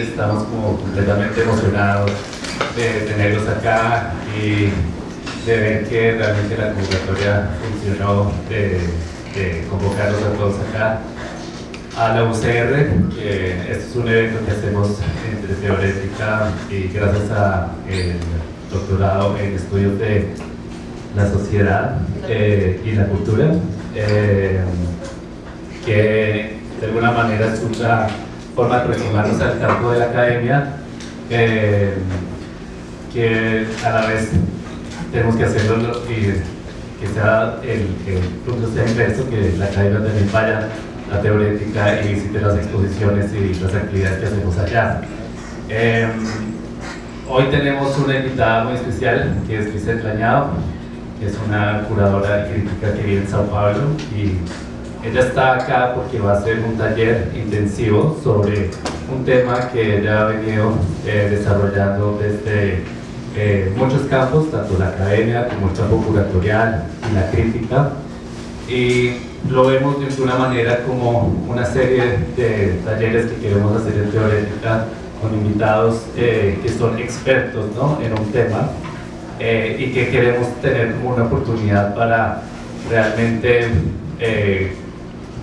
Estamos como completamente emocionados de tenerlos acá y de ver que realmente la convocatoria funcionó, de, convocarlos a todos acá. A la UCR, que este es un evento que hacemos entre teorética y gracias al doctorado en estudios de la sociedad eh, y la cultura, eh, que de alguna manera es de aproximarnos al campo de la academia, eh, que a la vez tenemos que hacerlo y que sea el, punto sea inverso, que la academia también vaya la teorética y visite las exposiciones y las actividades que hacemos allá. hoy tenemos una invitada muy especial, que es Lisette Lañado, es una curadora crítica que vive en Sao Paulo y ella está acá porque va a hacer un taller intensivo sobre un tema que ella ha venido eh, desarrollando desde eh, muchos campos, tanto la academia como el campo curatorial y la crítica y lo vemos de una manera como una serie de talleres que queremos hacer en teorética con invitados eh, que son expertos ¿no? en un tema eh, y que queremos tener como una oportunidad para realmente eh,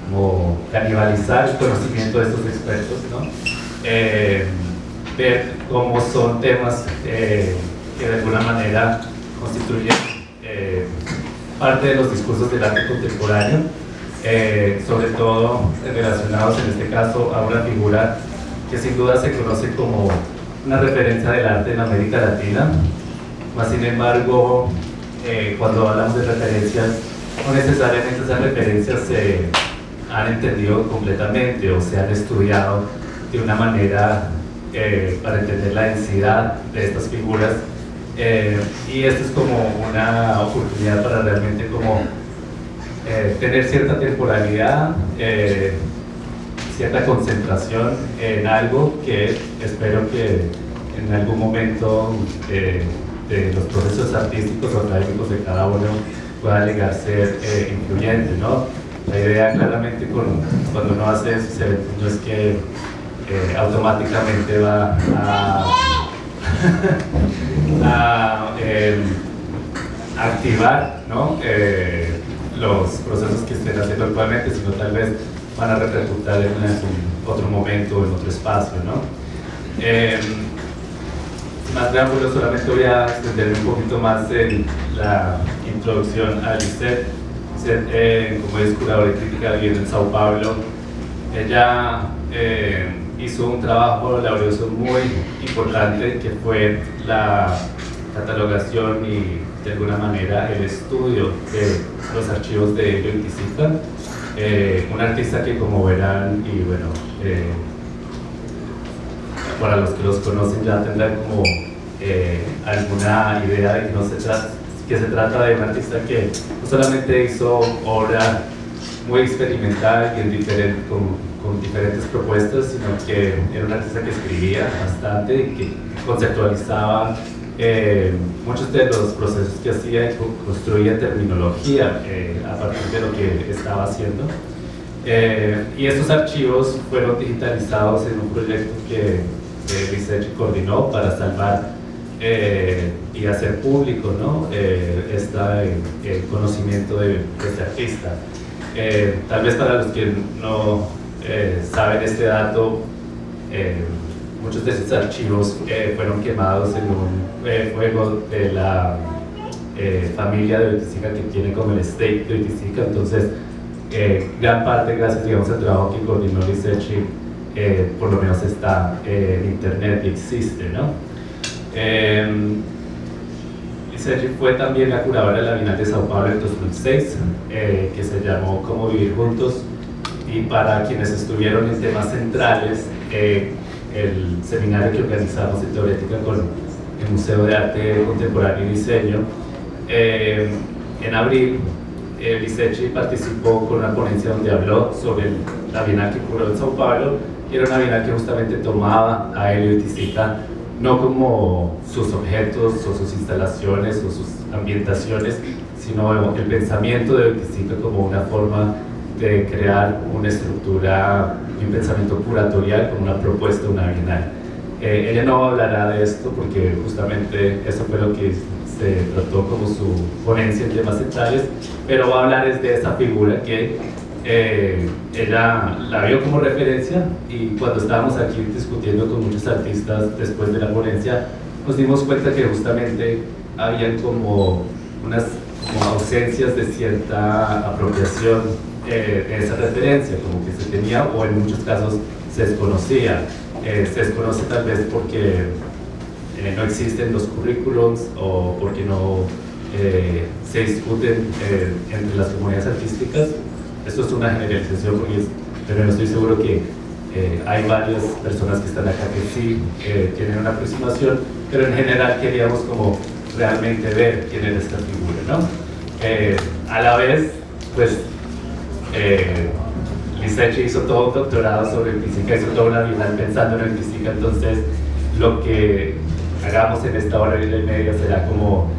como canibalizar el conocimiento de estos expertos, ¿no? Eh, ver cómo son temas que de alguna manera constituyen parte de los discursos del arte contemporáneo, sobre todo relacionados en este caso a una figura que sin duda se conoce como una referencia del arte en América Latina, sin embargo, eh, cuando hablamos de referencias, no necesariamente esas referencias se han entendido completamente o se han estudiado de una manera eh, para entender la densidad de estas figuras eh, y esto es como una oportunidad para realmente como tener cierta temporalidad, cierta concentración en algo que espero que en algún momento de los procesos artísticos o académicos de cada uno pueda llegar a ser eh, influyente, ¿no? La idea claramente cuando uno hace esos eventos no es que eh, automáticamente va a, em, activar. Eh, los procesos que estén haciendo actualmente, sino tal vez van a repercutir en otro momento en otro espacio. ¿no? Em, más preámbulos, solamente voy a extenderme un poquito más en la introducción a Lisette. Eh, como es curadora de crítica, vive en Sao Paulo. Ella eh, hizo un trabajo laborioso muy importante que fue la catalogación y de alguna manera el estudio de los archivos de Elio eh, un artista que como verán y bueno para los que los conocen ya tendrán como eh, alguna idea de que, no se trata, que se trata de un artista que no solamente hizo obra muy experimental y en con, diferentes propuestas, sino que era un artista que escribía bastante y que conceptualizaba eh, muchos de los procesos que hacía y construía terminología eh, a partir de lo que estaba haciendo. y estos archivos fueron digitalizados en un proyecto que que coordinó para salvar eh, y hacer público ¿no? Eh, el conocimiento de, este artista. Eh, tal vez para los que no saben este dato, muchos de esos archivos fueron quemados en un fuego de la familia de Oiticica que tiene como el estate de Oiticica, entonces gran parte gracias digamos, al trabajo que coordinó Lisechi eh, por lo menos está eh, en internet y existe, ¿no? Eh, Sergio fue también la curadora de la Bienal de Sao Paulo en 2006, eh, que se llamó Cómo Vivir Juntos, y para quienes estuvieron en temas centrales, el seminario que organizamos en Teorética con el Museo de Arte Contemporáneo y Diseño, en abril eh, participó con una ponencia donde habló sobre la Bienal que ocurrió en Sao Paulo y era una bienal que justamente tomaba a Helio Tizica no como sus objetos o sus instalaciones o sus ambientaciones, sino el pensamiento de Tizica como una forma de crear una estructura un pensamiento curatorial como una propuesta, una bienal. Eh, ella no hablará de esto porque justamente eso fue lo que se trató como su ponencia en temas centrales, pero va a hablar es de esa figura que eh, ella la vio como referencia y cuando estábamos aquí discutiendo con muchos artistas después de la ponencia, nos dimos cuenta que justamente habían como unas ausencias de cierta apropiación eh, de esa referencia, como que se tenía o en muchos casos se desconocía. Eh, se desconoce tal vez porque eh, no existen los currículums o porque no se discuten entre las comunidades artísticas. Esto es una generalización, pero no estoy seguro que hay varias personas que están acá que sí tienen una aproximación, pero en general queríamos como realmente ver quién es esta figura, ¿no? Eh, a la vez, pues, eh, hizo todo un doctorado sobre física, hizo toda una vida pensando en física, entonces lo que hagamos en esta hora y media será como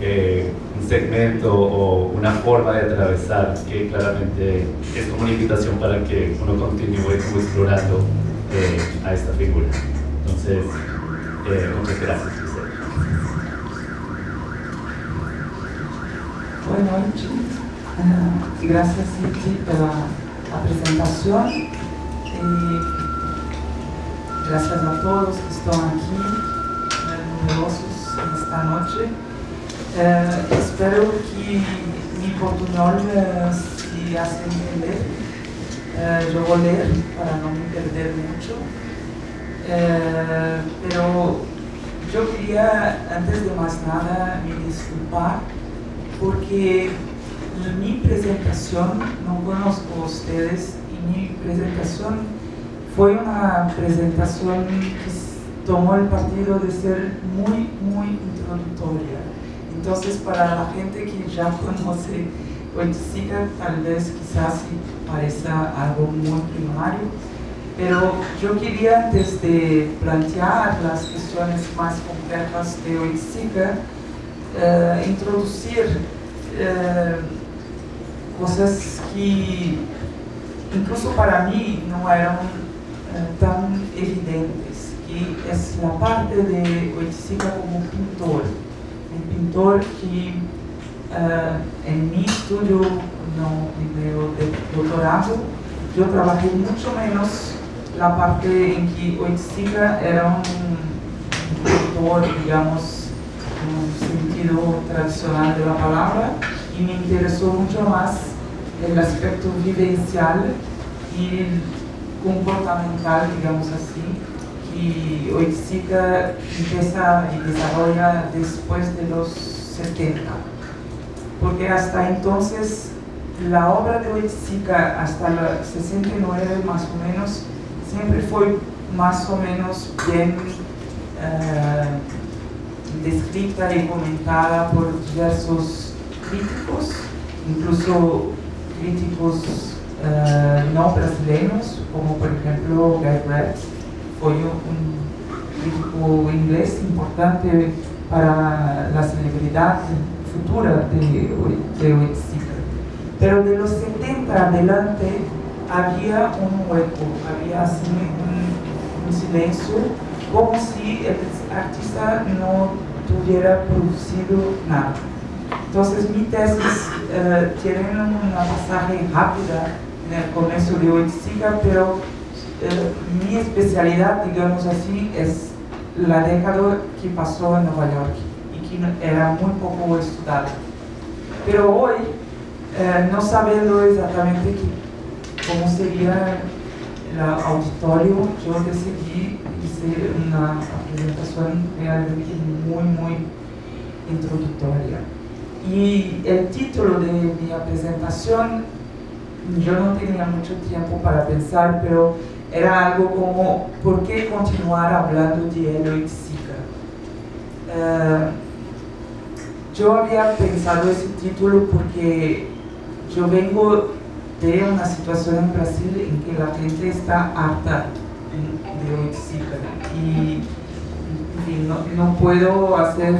eh, segmento o una forma de atravesar que claramente es como una invitación para que uno continúe explorando eh, a esta figura. Entonces, muchas gracias. Boa noite. Uh, graças, Cid, pela apresentação. E graças a todos que estão aqui, né, numerosos nesta noite. Uh, espero que mi portuñol uh, se hace entender. Uh, yo voy a leer para no me perder mucho. Pero yo quería, antes de más nada, me disculpar porque mi presentación, no conozco a ustedes, y mi presentación fue una presentación que tomó el partido de ser muy, muy introductoria. Entonces, para la gente que ya conoce Oiticica, tal vez quizás parezca algo muy primario, pero yo quería antes de plantear las cuestiones más complejas de Oiticica, uh, introduzir uh, coisas que, incluso para mim, não eram uh, tão evidentes, que é a parte de Oiticica como pintor. Um pintor que, em meu estudo, no, meu doutorado, eu trabalhei muito menos na parte em que Oiticica era um pintor, digamos, sentido tradicional de la palabra y me interesó mucho más el aspecto vivencial y comportamental, digamos así, que Oiticica empieza y desarrolla después de los 70. Porque hasta entonces la obra de Oiticica hasta el 69 más o menos siempre fue más o menos bien eh, descrita y comentada por diversos críticos, incluso críticos uh, no brasileños, como por ejemplo Guy Fue un inglés importante para la celebridad futura de, de Oiticica. Pero de los 70 adelante había un hueco, había un, silencio, como si el artista no tuviera producido nada. Entonces mi tesis eh, tiene una pasaje rápida en el comienzo de Oiticica, pero eh, mi especialidad, digamos así, es la década que pasó en Nueva York y que era muy poco estudiada. Pero hoy, eh, no sabiendo exactamente cómo sería el auditorio, yo decidí hacer una presentación realmente muy, muy introductoria. Y el título de mi presentación, yo no tenía mucho tiempo para pensar, pero era algo como, ¿por qué continuar hablando de Eloy Zika? Uh, yo había pensado ese título porque yo vengo de una situación en Brasil en que la gente está harta de Oiticica y no, puedo hacer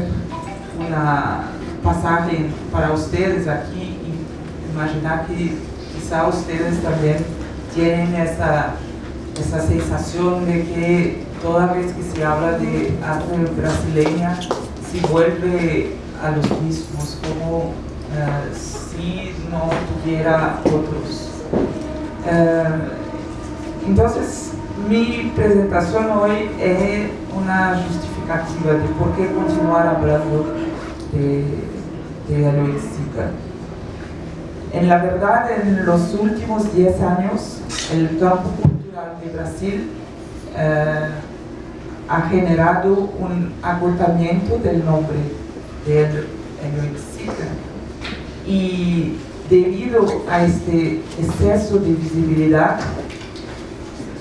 una pasaje para ustedes aquí y imaginar que quizá ustedes también tienen esa esa sensación de que toda vez que se habla de arte brasileña se vuelve a los mismos, como eh, si no tuviera otros. Eh, entonces, mi presentación hoy es una justificativa de por qué continuar hablando de, de Aloysica. En la verdad, en los últimos 10 años, el campo cultural de Brasil eh, ha generado un agotamiento del nombre del Aloysica. Y debido a este exceso de visibilidad,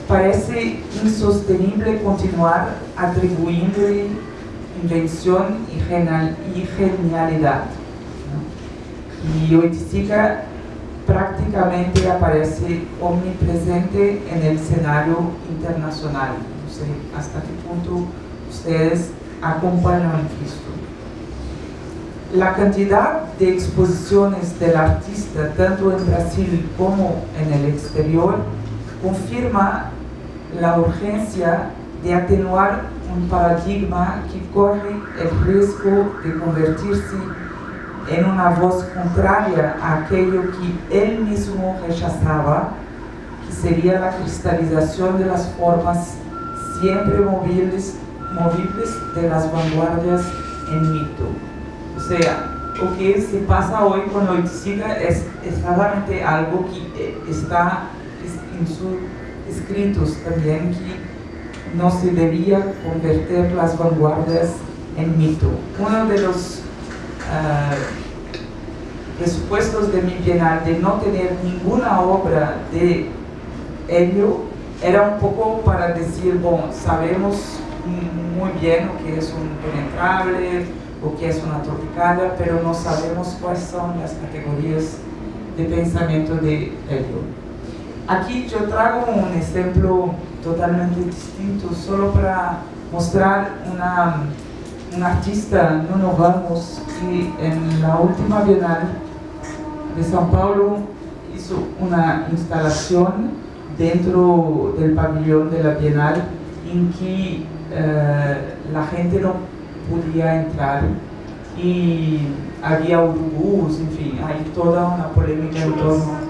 parece insostenible continuar atribuyéndole invención y, genialidad. Y Oiticica prácticamente aparece omnipresente en el escenario internacional. No sé hasta qué punto ustedes acompañan esto. La cantidad de exposiciones del artista, tanto en Brasil como en el exterior, confirma la urgencia de atenuar un paradigma que corre el riesgo de convertirse en una voz contraria a aquello que él mismo rechazaba, que sería la cristalización de las formas siempre movibles, movibles de las vanguardias en mito. O sea, lo que se pasa hoy con Oiticica es exactamente algo que eh, está en sus escritos también que no se debía convertir las vanguardias en mito. Uno de los uh, presupuestos de mi bienal de no tener ninguna obra de ello era un poco para decir, bueno, sabemos muy bien lo que es un penetrable, o que es una tropicalia, pero no sabemos cuáles son las categorías de pensamiento de ello. Aquí yo traigo un ejemplo totalmente distinto, solo para mostrar una, un artista, Nuno Ramos, que en la última Bienal de São Paulo hizo una instalación dentro del pabellón de la Bienal en que eh, la gente no podía entrar y había urubús, en fin, hay toda una polémica en torno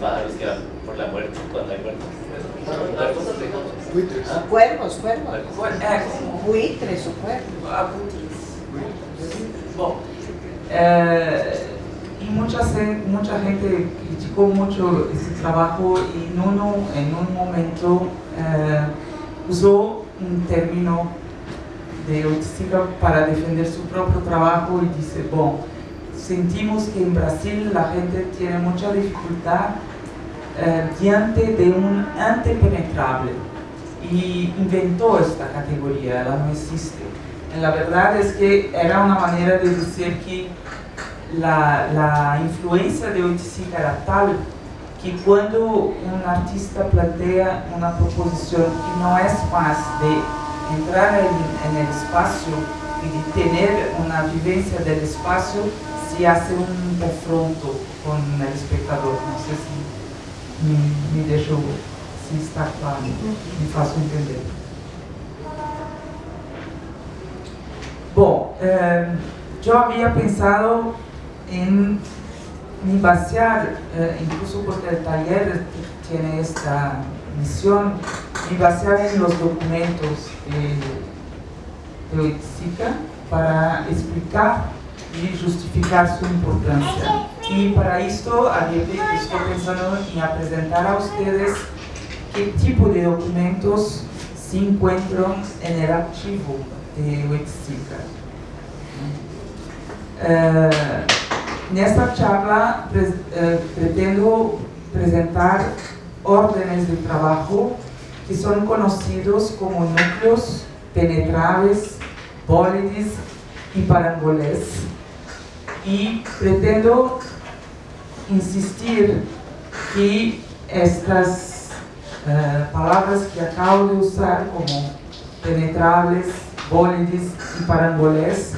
pájaros que van por la muerte cuando hay muertos. Buitres. Ah, cuervos, cuervos. Buitres o cuervos. Ah, Bom, eh, y mucha, mucha gente criticó mucho ese trabajo y Nuno en un momento eh, usó un término de autística para defender su propio trabajo y dice, bueno, sentimos que en Brasil la gente tiene mucha dificultad eh, diante de un antepenetrable y inventó esta categoría, ella no existe. La verdad es que era una manera de decir que la, la influencia de Oiticica era tal que cuando un artista plantea una proposición que no es más de entrar en, en el espacio y de tener una vivencia del espacio, se hace un confronto con el espectador. No sé si me, me deixou se está claro, me faço entender. Bom, eh, yo había pensado en me basear, eh, incluso porque el taller tiene esta misión, me basear en los documentos de, de Oiticica para explicar y justificar su importancia. Y para esto estoy pensando en presentar a ustedes qué tipo de documentos se encuentran en el archivo de Wexica. Eh, en esta charla eh, pretendo presentar órdenes de trabajo que son conocidos como núcleos penetrables, bólides y parangoles y pretendo insistir que estas uh, palavras que acabo de usar como penetrables, bólides e parangolés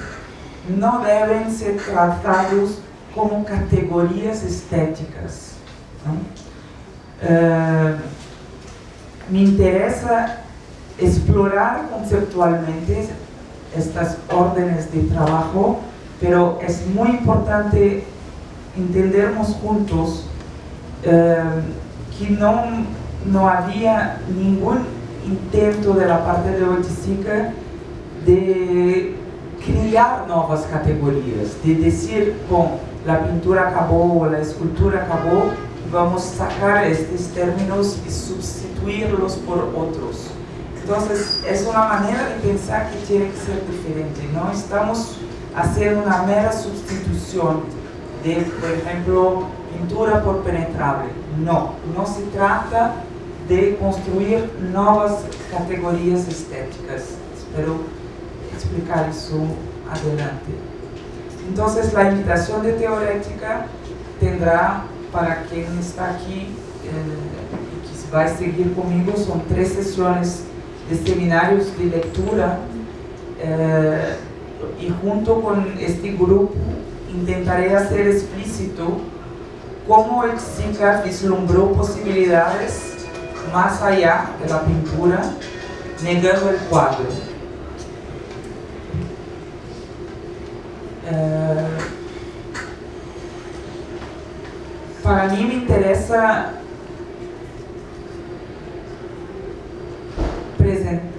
não devem ser tratados como categorias estéticas. eh, me interesa explorar conceptualmente estas órdenes de trabajo, pero es muy importante entendernos juntos eh, que no, no había ningún intento de la parte de Oiticica de crear nuevas categorías, de decir, con la pintura acabó la escultura acabó, vamos a sacar estos términos y sustituirlos por otros. Entonces, es una manera de pensar que tiene que ser diferente. No estamos haciendo una mera sustitución de, por ejemplo, pintura por penetrable. No, no se trata de construir nuevas categorías estéticas. Espero explicar eso adelante. Entonces, la invitación de teorética tendrá para quien está aquí eh, y que va a seguir conmigo, son tres sesiones de seminarios de lectura eh, y junto con este grupo intentaré hacer explícito cómo el SICA vislumbró posibilidades más allá de la pintura, negando el cuadro. Eh, para mí me interesa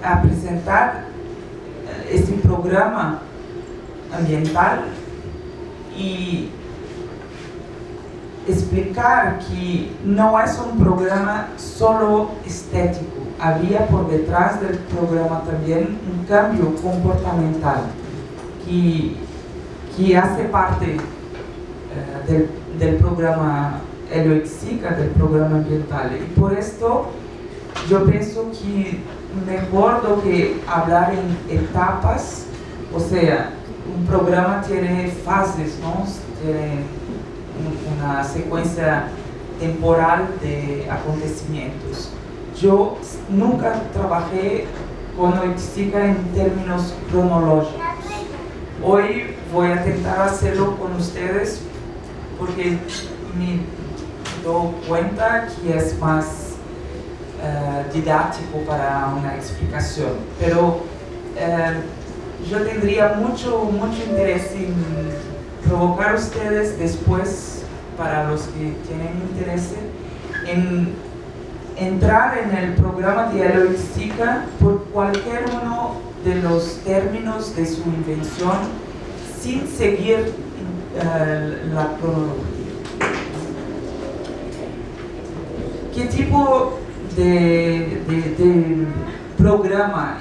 a presentar este programa ambiental y explicar que no es un programa solo estético, había por detrás del programa también un cambio comportamental que, que hace parte uh, del, del, programa Helioxica, del programa ambiental. Y por esto yo pienso que mejor do que hablar en etapas, o sea, un programa tiene fases, ¿no? Una secuencia temporal de acontecimientos. Yo nunca trabajé con Oitistica en términos cronológicos. Hoy voy a intentar hacerlo con ustedes porque me doy cuenta que es más uh, didático para una explicación. Pero uh, yo tendría mucho, mucho interés en provocar ustedes después, para los que tienen interés, en entrar en el programa Dialogística por cualquier uno de los términos de su invención sin seguir uh, la cronología. ¿Qué tipo de, de, de programa,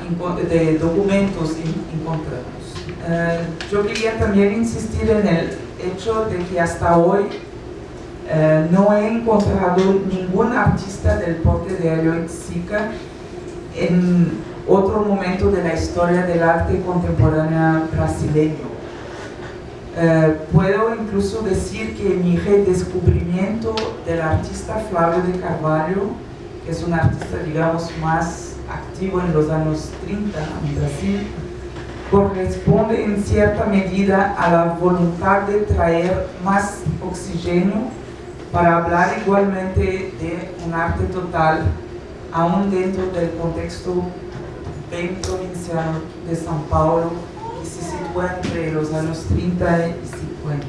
de documentos encontramos. Uh, yo quería también insistir en el hecho de que hasta hoy uh, no he encontrado ningún artista del porte de Helio en otro momento de la historia del arte contemporáneo brasileño. Uh, puedo incluso decir que mi redescubrimiento del artista Flavio de Carvalho que es un artista, digamos, más activo en los años 30 en Brasil, corresponde en cierta medida a la voluntad de traer más oxígeno para hablar igualmente de un arte total, aún dentro del contexto bien provincial de São Paulo, que se sitúa entre los años 30 y 50.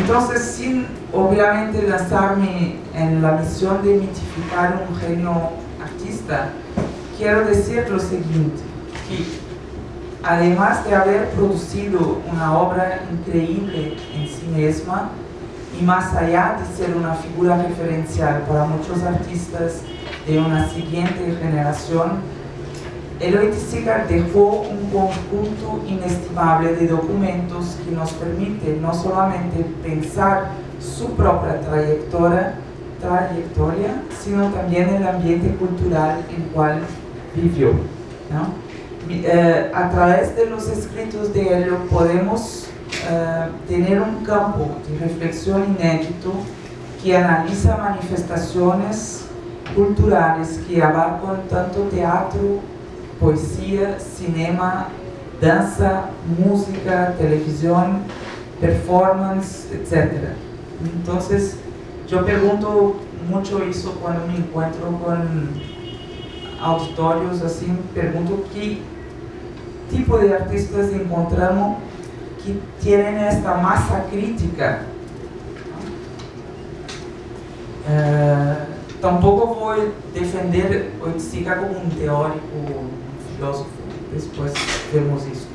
Entonces, sin obviamente lanzarme en la misión de mitificar un genio artista, quiero decir lo siguiente, además de haber producido una obra increíble en sí misma, y más allá de ser una figura referencial para muchos artistas de una siguiente generación, Eloy Sigar dejó un conjunto inestimable de documentos que nos permite no solamente pensar su propia trayectoria, trayectoria sino también el ambiente cultural en el cual vivió. ¿no? Eh, a través de los escritos de Helio podemos eh, tener un campo de reflexión inédito que analiza manifestaciones culturales que abarcan tanto teatro, poesía, cinema, danza, música, televisión, performance, etc. Entonces, yo pregunto mucho eso cuando me encuentro con auditorios así, pregunto qué tipo de artistas encontramos que tienen esta masa crítica. Eh, tampoco voy a defender Oiticica como un teórico, un filósofo, después vemos eso.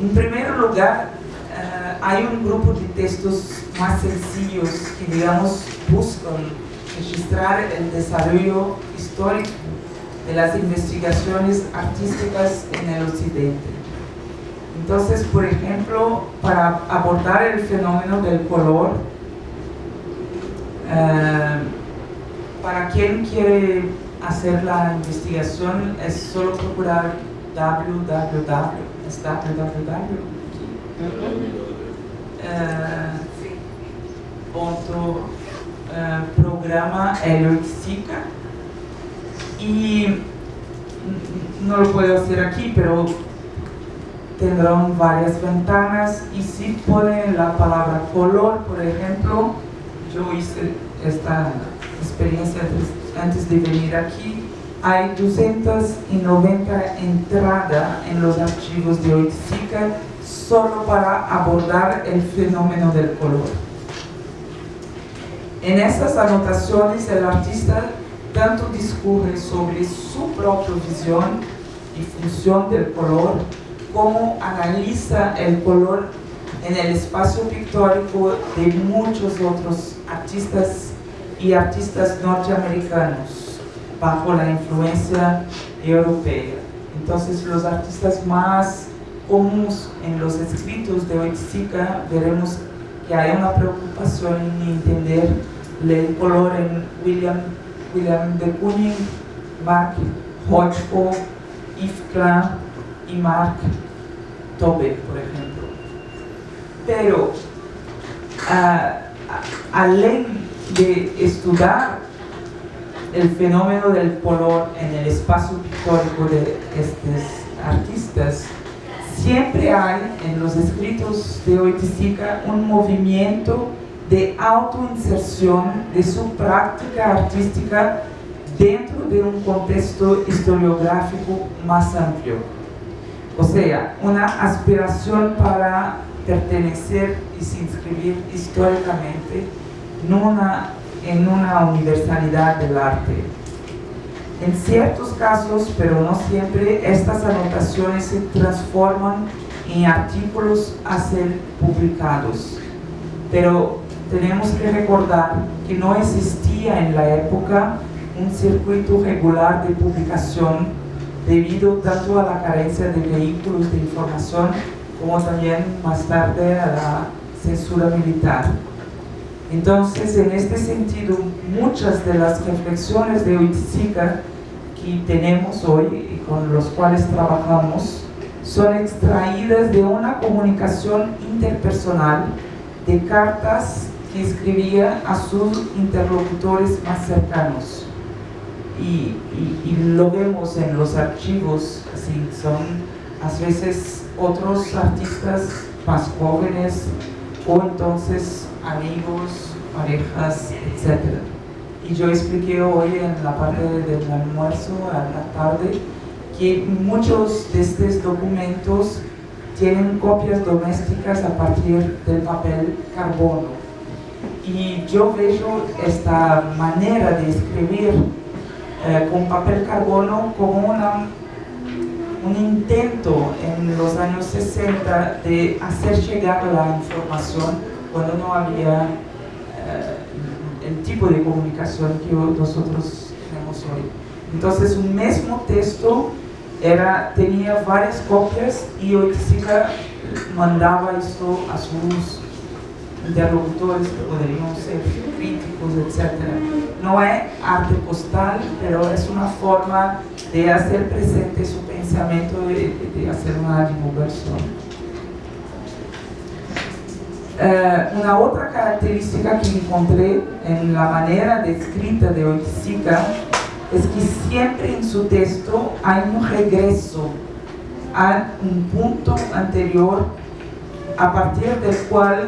En primer lugar, eh, hay un grupo de textos más sencillos que, digamos, buscan registrar el desarrollo histórico de las investigaciones artísticas en el occidente. Entonces, por ejemplo, para abordar el fenómeno del color, eh, para quien quiere hacer la investigación es solo procurar www, es www, eh, Helioxica y no lo puedo hacer aquí, pero tendrán varias ventanas y si ponen la palabra color, por ejemplo, yo hice esta experiencia antes de venir aquí, hay 290 entradas en los archivos de Oiticica solo para abordar el fenómeno del color. En estas anotaciones el artista tanto discurre sobre su propia visión y función del color, como analiza el color en el espacio pictórico de muchos otros artistas y artistas norteamericanos bajo la influencia europea. Entonces los artistas más comunes en los escritos de Oiticica veremos que hay una preocupación en entender el color en William, William de Kooning, Mark Hodgko, Yves Klein y Mark Tobe, por ejemplo. Pero uh, além de estudiar el fenómeno del color en el espacio pictórico de estos artistas, siempre hay en los escritos de Oiticica un movimiento de autoinserción de su práctica artística dentro de un contexto historiográfico más amplio. O sea, una aspiración para pertenecer y se inscribir históricamente en una, en una universalidad del arte. En ciertos casos, pero no siempre, estas anotaciones se transforman en artículos a ser publicados. Pero tenemos que recordar que no existía en la época un circuito regular de publicación debido tanto a la carencia de vehículos de información como también más tarde a la censura militar. Entonces, en este sentido, muchas de las reflexiones de Oiticica que tenemos hoy y con los cuales trabajamos son extraídas de una comunicación interpersonal de cartas que escribía a sus interlocutores más cercanos. Y, lo vemos en los archivos, así son a veces otros artistas más jóvenes o entonces amigos, parejas, etc. Y yo expliqué hoy en la parte del almuerzo, a la tarde, que muchos de estos documentos tienen copias domésticas a partir del papel carbono. Y yo veo esta manera de escribir eh, con papel carbono como una, un intento en los años 60 de hacer llegar la información cuando no había eh, el tipo de comunicación que nosotros tenemos hoy. Entonces un mismo texto era, tenía varias copias y Oiticica mandaba esto a sus interlocutores que podrían ser críticos, etc. No es arte postal, pero es una forma de hacer presente su pensamiento y de hacer una divulgación. Eh, una otra característica que encontré en la manera de escrita de Oiticica es que siempre en su texto hay un regreso a un punto anterior a partir del cual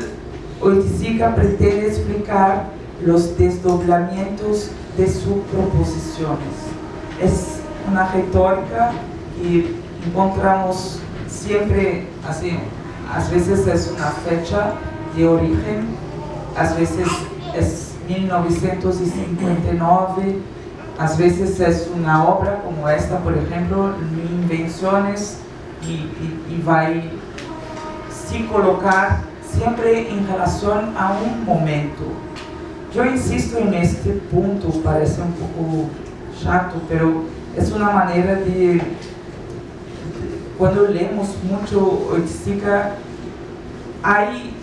Oiticica pretende explicar los desdoblamientos de sus proposiciones. Es una retórica que encontramos siempre así, a veces es una fecha de origen, a veces es 1959, a veces es una obra como esta, por ejemplo, Invenciones, y, va a sí colocar siempre en relación a un momento. Yo insisto en este punto, parece un poco chato, pero es una manera de, cuando leemos mucho Oiticica, hay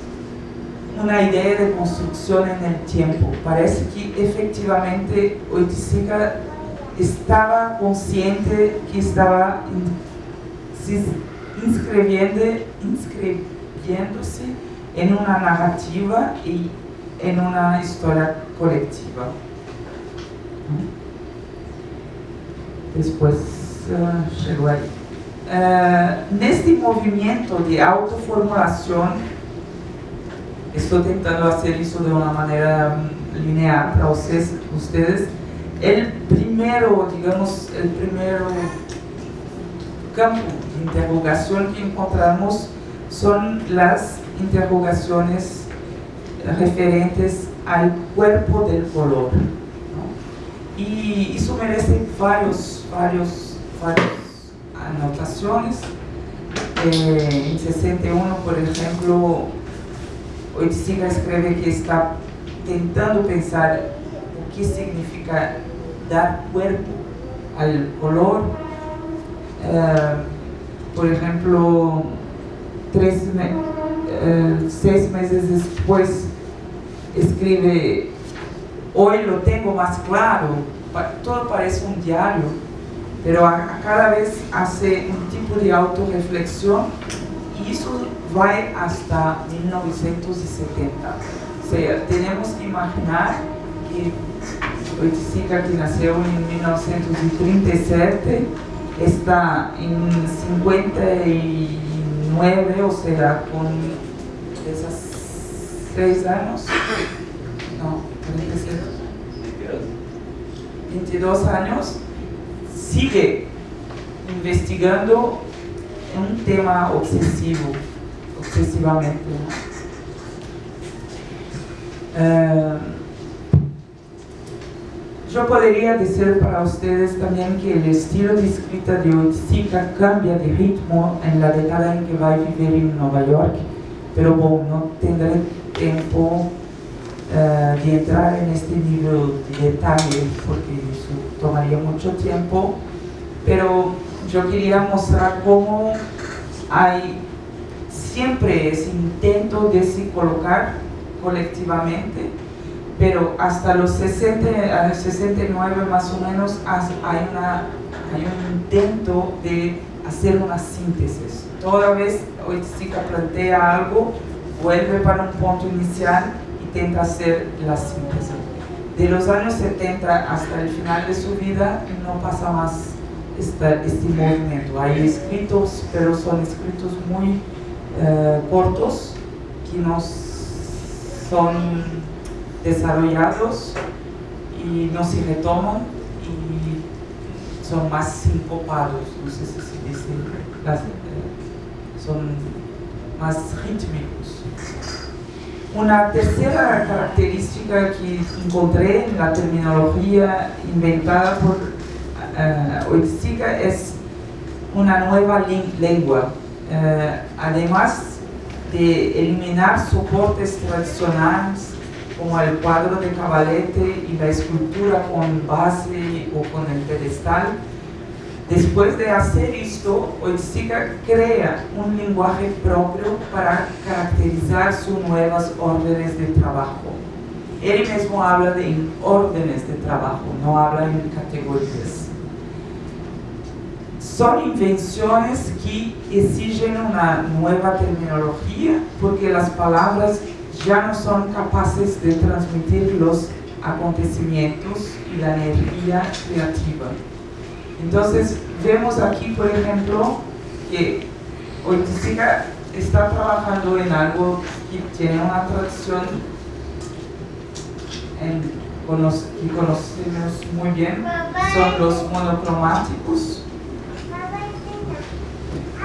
una idea de construcción en el tiempo. Parece que efectivamente Oiticica estaba consciente que estaba inscribiendo, inscribiéndose en una narrativa y en una historia colectiva. Después uh, llegó ahí. Uh, neste movimento de autoformulación, estou tentando fazer isso de uma maneira linear para vocês, ustedes. El primeiro, digamos, el primeiro campo de interrogação que encontramos são as interrogações referentes ao cuerpo del color. ¿no? E isso merece vários, vários, várias anotações. Eh, em 61, por exemplo, Oiticica escreve que está tentando pensar o que significa dar cuerpo ao color. Uh, por exemplo, três, uh, seis meses depois, escreve: Hoy lo tengo mais claro. Todo parece um diário, pero a, cada vez hace um tipo de autorreflexão e isso vai hasta 1970. O seja, temos que imaginar que Oiticica, que nasceu em 1937, está em 59, ou seja, com 16 anos, não, 47, 22 anos, sigue investigando um tema obsessivo, obsessivamente. Uh, yo podría decir para ustedes también que el estilo de escrita de Oiticica cambia de ritmo en la década en que va a vivir en Nueva York, pero bueno, no tendré tiempo uh, de entrar en este nivel de detalle porque eso tomaría mucho tiempo, pero yo quería mostrar cómo hay siempre ese intento de se colocar colectivamente pero hasta los 60, 69 más o menos hay, una, hay un intento de hacer una síntesis. Toda vez Oiticica plantea algo, vuelve para un punto inicial y intenta hacer la síntesis. De los años 70 hasta el final de su vida no pasa más esta, este movimiento. Hay escritos, pero son escritos muy uh, cortos que no son desarrollados y no se retoman y son más sincopados, no sé si se dice, las, eh, son más rítmicos. Una tercera característica que encontré en la terminología inventada por uh, Oiticica es una nueva lengua. Uh, además de eliminar soportes tradicionales como el cuadro de cabalete y la escultura con base o con el pedestal. Después de hacer esto, Oiticica crea un lenguaje propio para caracterizar sus nuevas órdenes de trabajo. Él mismo habla de órdenes de trabajo, no habla en categorías. Son invenciones que exigen una nueva terminología porque las palabras ya no son capaces de transmitir los acontecimientos y la energía creativa. Entonces, vemos aquí, por ejemplo, que Oiticica está trabajando en algo que tiene una tradición en, que conocemos muy bien son los monocromáticos.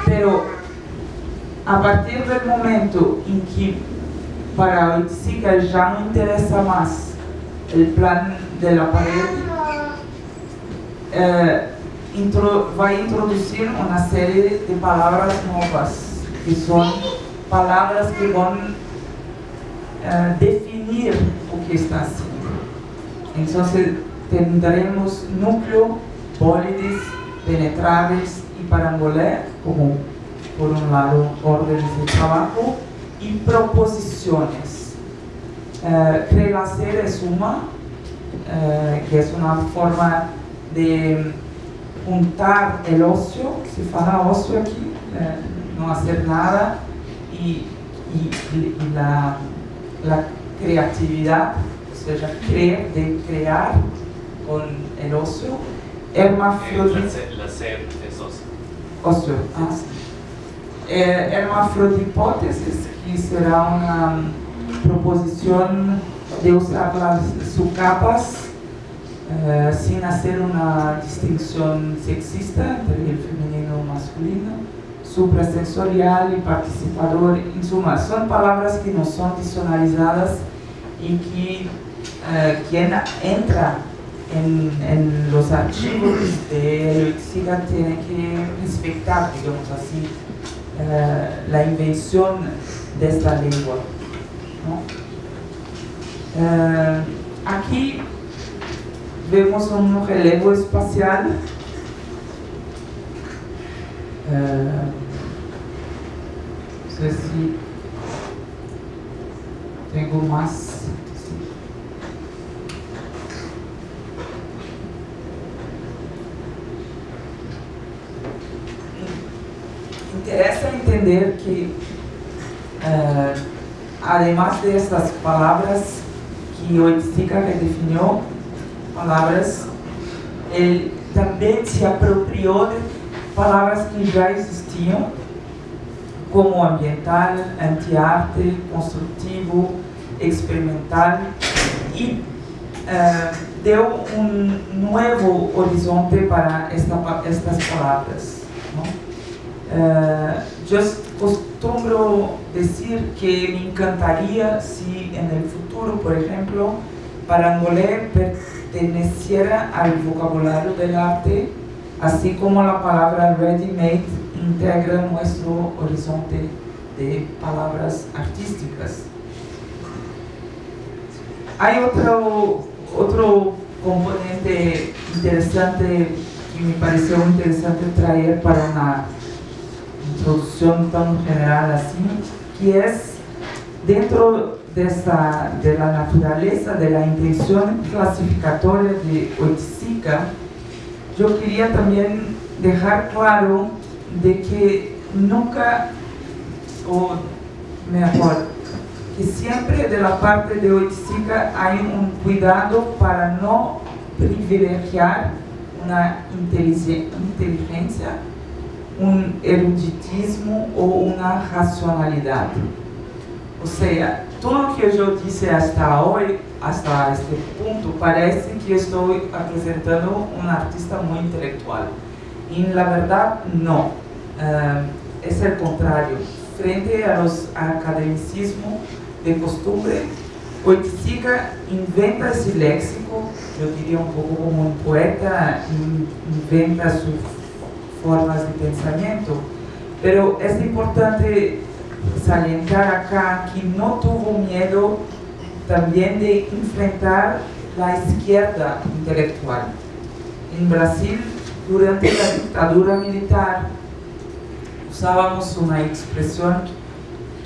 Pero a partir del momento en que para Oiticica ya no interesa más el plan de la pared, eh, va a introducir una serie de palabras nuevas, que son palabras que van a definir lo que está haciendo. Entonces tendremos núcleo, bólides, penetrables y parangolé como por un lado órdenes de trabajo y proposiciones. Eh, Relacer es suma, eh, que es una forma de juntar el ocio, se fala ocio aquí, eh, no hacer nada, y, la, la, creatividad, o sea, creer, de crear con el ocio. Hermafrodita. La ser es ocio. Ocio, ah, sí. Eh, hermafrodipótesis, que será una proposición de usar las subcapas eh, sin hacer una distinción sexista entre el femenino y masculino, suprasensorial y participador, en suma, son palabras que no son diccionarizadas y que eh, quien entra en, los archivos de Lexica tiene que respetar, digamos así, eh, la invención de esta lengua. Eh, aquí vemos un relevo espacial. Eh, no sé si tengo más. Interesa entender que, uh, además de estas palabras que Oiticica redefinió, palabras, ele também se apropriou de palavras que já existiam, como ambiental, anti-arte, construtivo, experimental, e uh, deu um novo horizonte para esta, estas palavras. Eu costumo dizer que me encantaria se, no futuro, por exemplo, Parangolé perteneciera al vocabulario del arte, así como la palabra ready-made integra nuestro horizonte de palabras artísticas. Hay otro, otro componente interesante que me pareció interesante traer para una introducción tan general así, que es dentro de, esta, de la naturaleza, de la intención clasificatoria de Oiticica, yo quería también dejar claro de que nunca, o mejor, que siempre de la parte de Oiticica hay un cuidado para no privilegiar una inteligencia, un eruditismo o una racionalidad. O sea, todo lo que yo dije hasta hoy, hasta este punto, parece que estoy presentando un artista muy intelectual. Y la verdad, no. Uh, es el contrario. Frente a los academicismos de costumbre, Oiticica inventa ese léxico, yo diría un poco como un poeta, inventa sus formas de pensamiento. Pero es importante salientar acá que no tuvo miedo también de enfrentar la izquierda intelectual. En Brasil, durante la dictadura militar, usábamos una expresión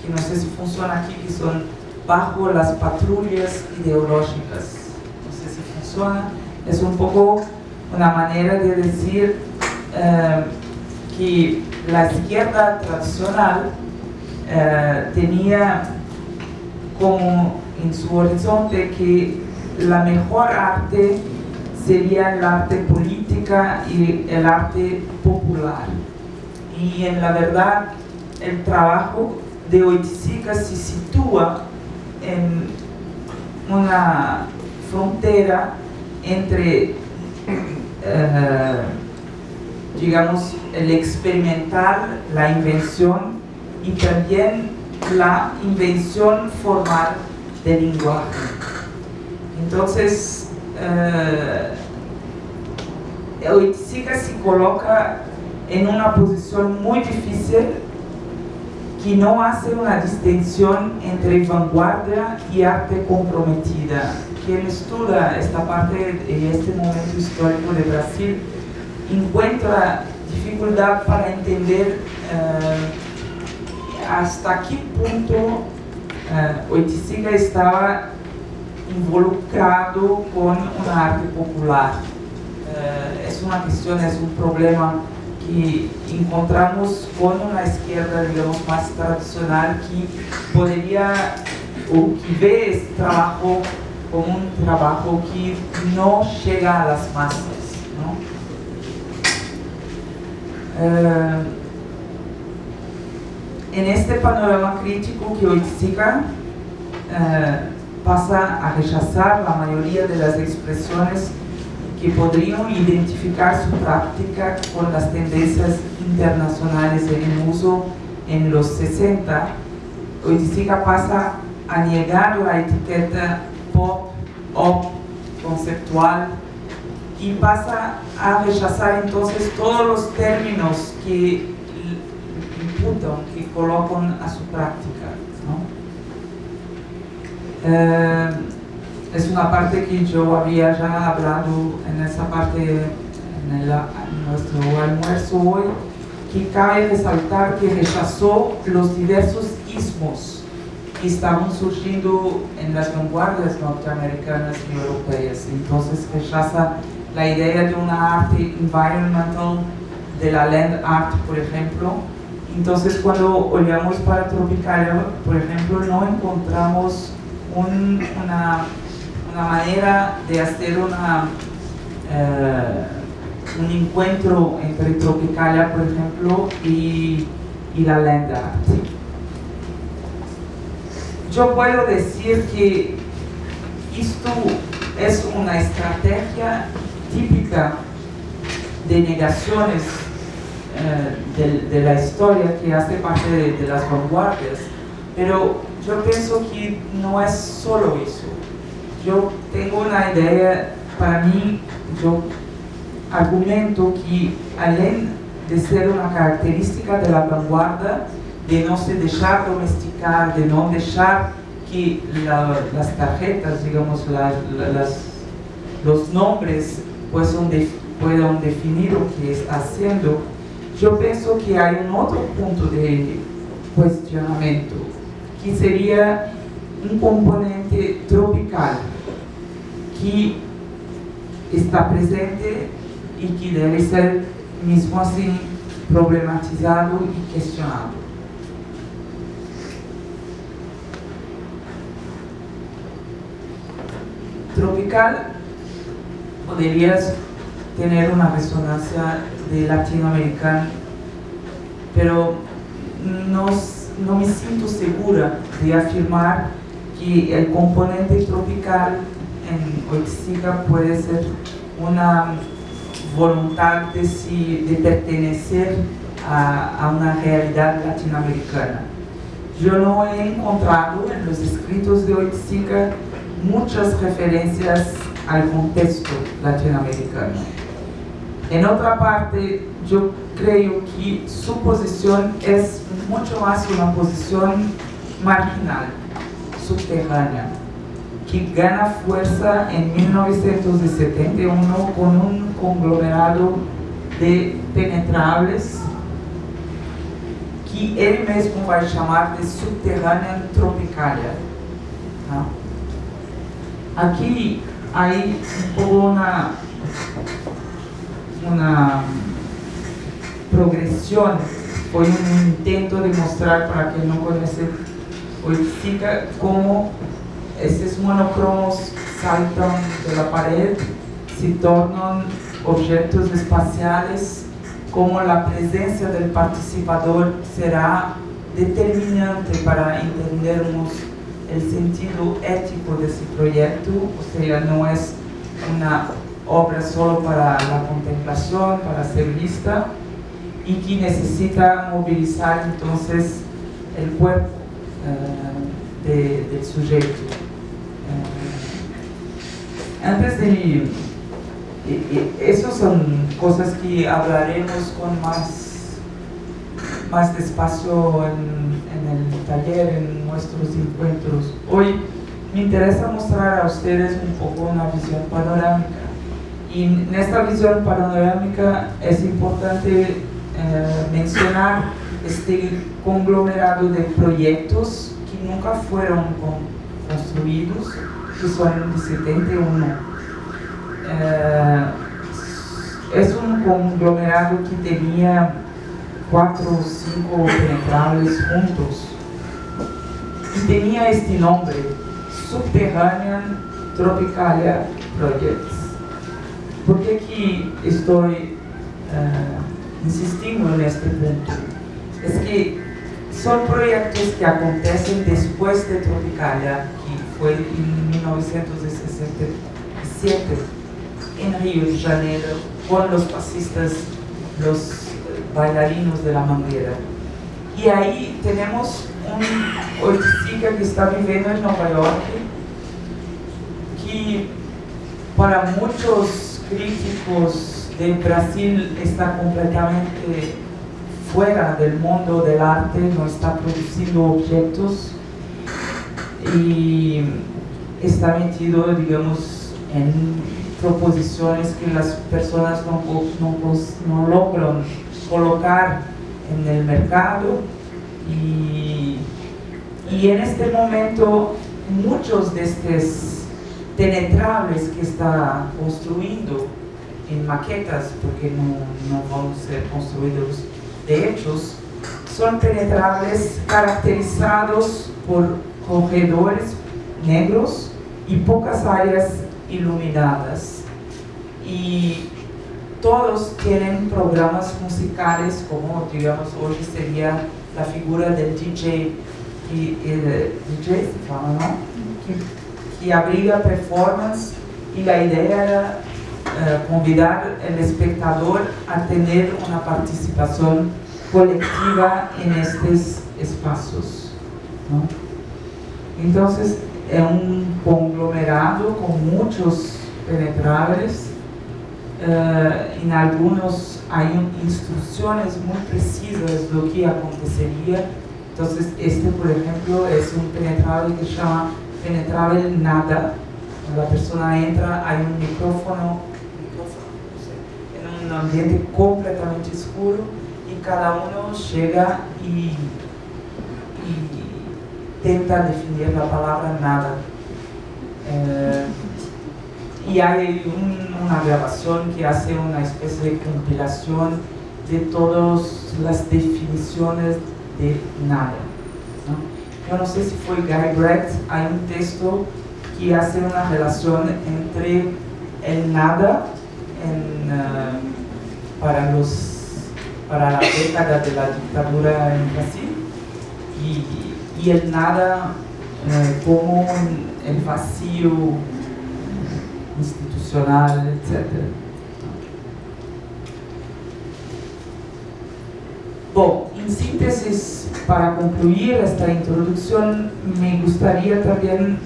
que no sé si funciona aquí, que son bajo las patrullas ideológicas. No sé si funciona. Es un poco una manera de decir eh, que la izquierda tradicional eh, tenía como en su horizonte que la mejor arte sería el arte política y el arte popular. Y en la verdad el trabajo de Oiticica se sitúa en una frontera entre, eh, digamos, el experimentar la invención y también la invención formal del lenguaje. Entonces, eh, se coloca en una posición muy difícil que no hace una distinción entre vanguardia y arte comprometida. Quien estudia esta parte de este momento histórico de Brasil encuentra dificultad para entender eh, hasta qué punto uh, Oiticica estaba involucrado con un arte popular. Uh, es una cuestión, es un problema que encontramos con una izquierda, digamos, más tradicional que podría, o que ve este trabajo como un trabajo que no llega a las masas. Uh, en este panorama crítico que hoy siga, uh, pasa a rechazar la mayoría de las expresiones que podrían identificar su práctica con las tendencias internacionales en uso en los 60, Oiticica pasa a negar la etiqueta pop, op, conceptual y pasa a rechazar entonces todos los términos que imputan, que colocan a su práctica. ¿no? Eh, es una parte que yo había ya hablado en esa parte, en, el, en nuestro almuerzo hoy, que cabe resaltar que rechazó los diversos ismos que estaban surgiendo en las vanguardias norteamericanas y europeas. Entonces rechaza la idea de una arte environmental, de la land art, por ejemplo. Entonces cuando olvidamos para Tropicalia, por ejemplo, no encontramos un, una una manera de hacer una, eh, un encuentro entre Tropicalia, por ejemplo, y, y la lenda. Yo puedo decir que esto es una estrategia típica de negaciones eh, de, la historia que hace parte de, las vanguardias, pero yo pienso que no es solo eso. Yo tengo una idea, para mí, yo argumento que além de ser una característica de la vanguardia, de no se dejar domesticar, de no dejar que la, las tarjetas, digamos, los nombres puedan definir lo que está haciendo, yo pienso que hay un otro punto de cuestionamiento, que sería un componente tropical que está presente y que debe ser mismo así problematizado y cuestionado. Tropical podrías tener una resonancia de latinoamericano, pero no, no me siento segura de afirmar que el componente tropical en Oiticica puede ser una voluntad de, de pertenecer a, a, una realidad latinoamericana. Yo no he encontrado en los escritos de Oiticica muchas referencias al contexto latinoamericano. En otra parte, yo creo que su posición es mucho más una posición marginal, subterránea que gana fuerza en 1971 con un conglomerado de penetrables que él mismo va a llamar de subterránea tropicalia. Aquí hay una, una progresión, fue un intento de mostrar para quien no conoce Oiticica cómo estos monocromos saltan de la pared, se tornan objetos espaciales, como la presencia del participador será determinante para entendernos el sentido ético de ese proyecto, o sea, no es una obra solo para la contemplación, para ser vista, y que necesita movilizar entonces el cuerpo eh, del sujeto. Eh, antes de... Esas son cosas que hablaremos con más, más despacio en el taller, en nuestros encuentros. Hoy me interesa mostrar a ustedes un poco una visión panorámica. Y en esta visión panorámica es importante eh, mencionar este conglomerado de proyectos que nunca fueron construidos, que son de 71. Eh, es un conglomerado que tenía cuatro o cinco penetrables juntos y tenía este nombre, Subterranean Tropicalia Projects. ¿Por qué aquí estoy uh, insistindo en este punto? Es que son proyectos que acontecen después de Tropicalia, que fue en 1967 en Río de Janeiro, con los pasistas, los bailarinos de la manguera. Y ahí tenemos un chica que está viviendo en Nueva York, que para muchos críticos de Brasil está completamente fuera del mundo del arte, no está produciendo objetos y está metido, digamos, en proposiciones que las personas no, no, no logran colocar en el mercado y, y en este momento muchos de estos penetrables que está construyendo en maquetas, porque no, no van a ser construidos de hechos, son penetrables caracterizados por corredores negros y pocas áreas iluminadas. Y todos tienen programas musicales como, digamos, hoy sería la figura del DJ, y, DJ ¿no? que abriga performance y la idea era eh, convidar al espectador a tener una participación colectiva en estos espacios. Entonces, es un conglomerado con muchos penetrables. Eh, en algunos hay instrucciones muy precisas de lo que acontecería. Entonces, este, por ejemplo, es un penetrable que se llama penetraba el nada. Cuando la persona entra, hay un micrófono, en un ambiente completamente oscuro y cada uno llega y, intenta definir la palabra nada. Eh, y hay una grabación que hace una especie de compilación de todas las definiciones de nada. Yo no sé si fue Guy Brett, hay un texto que hace una relación entre el nada eh, para, los, para la década de la dictadura en Brasil y, el nada eh, como el vacío institucional, etc. Bom, en síntesis, para concluir esta introducción, me gustaría también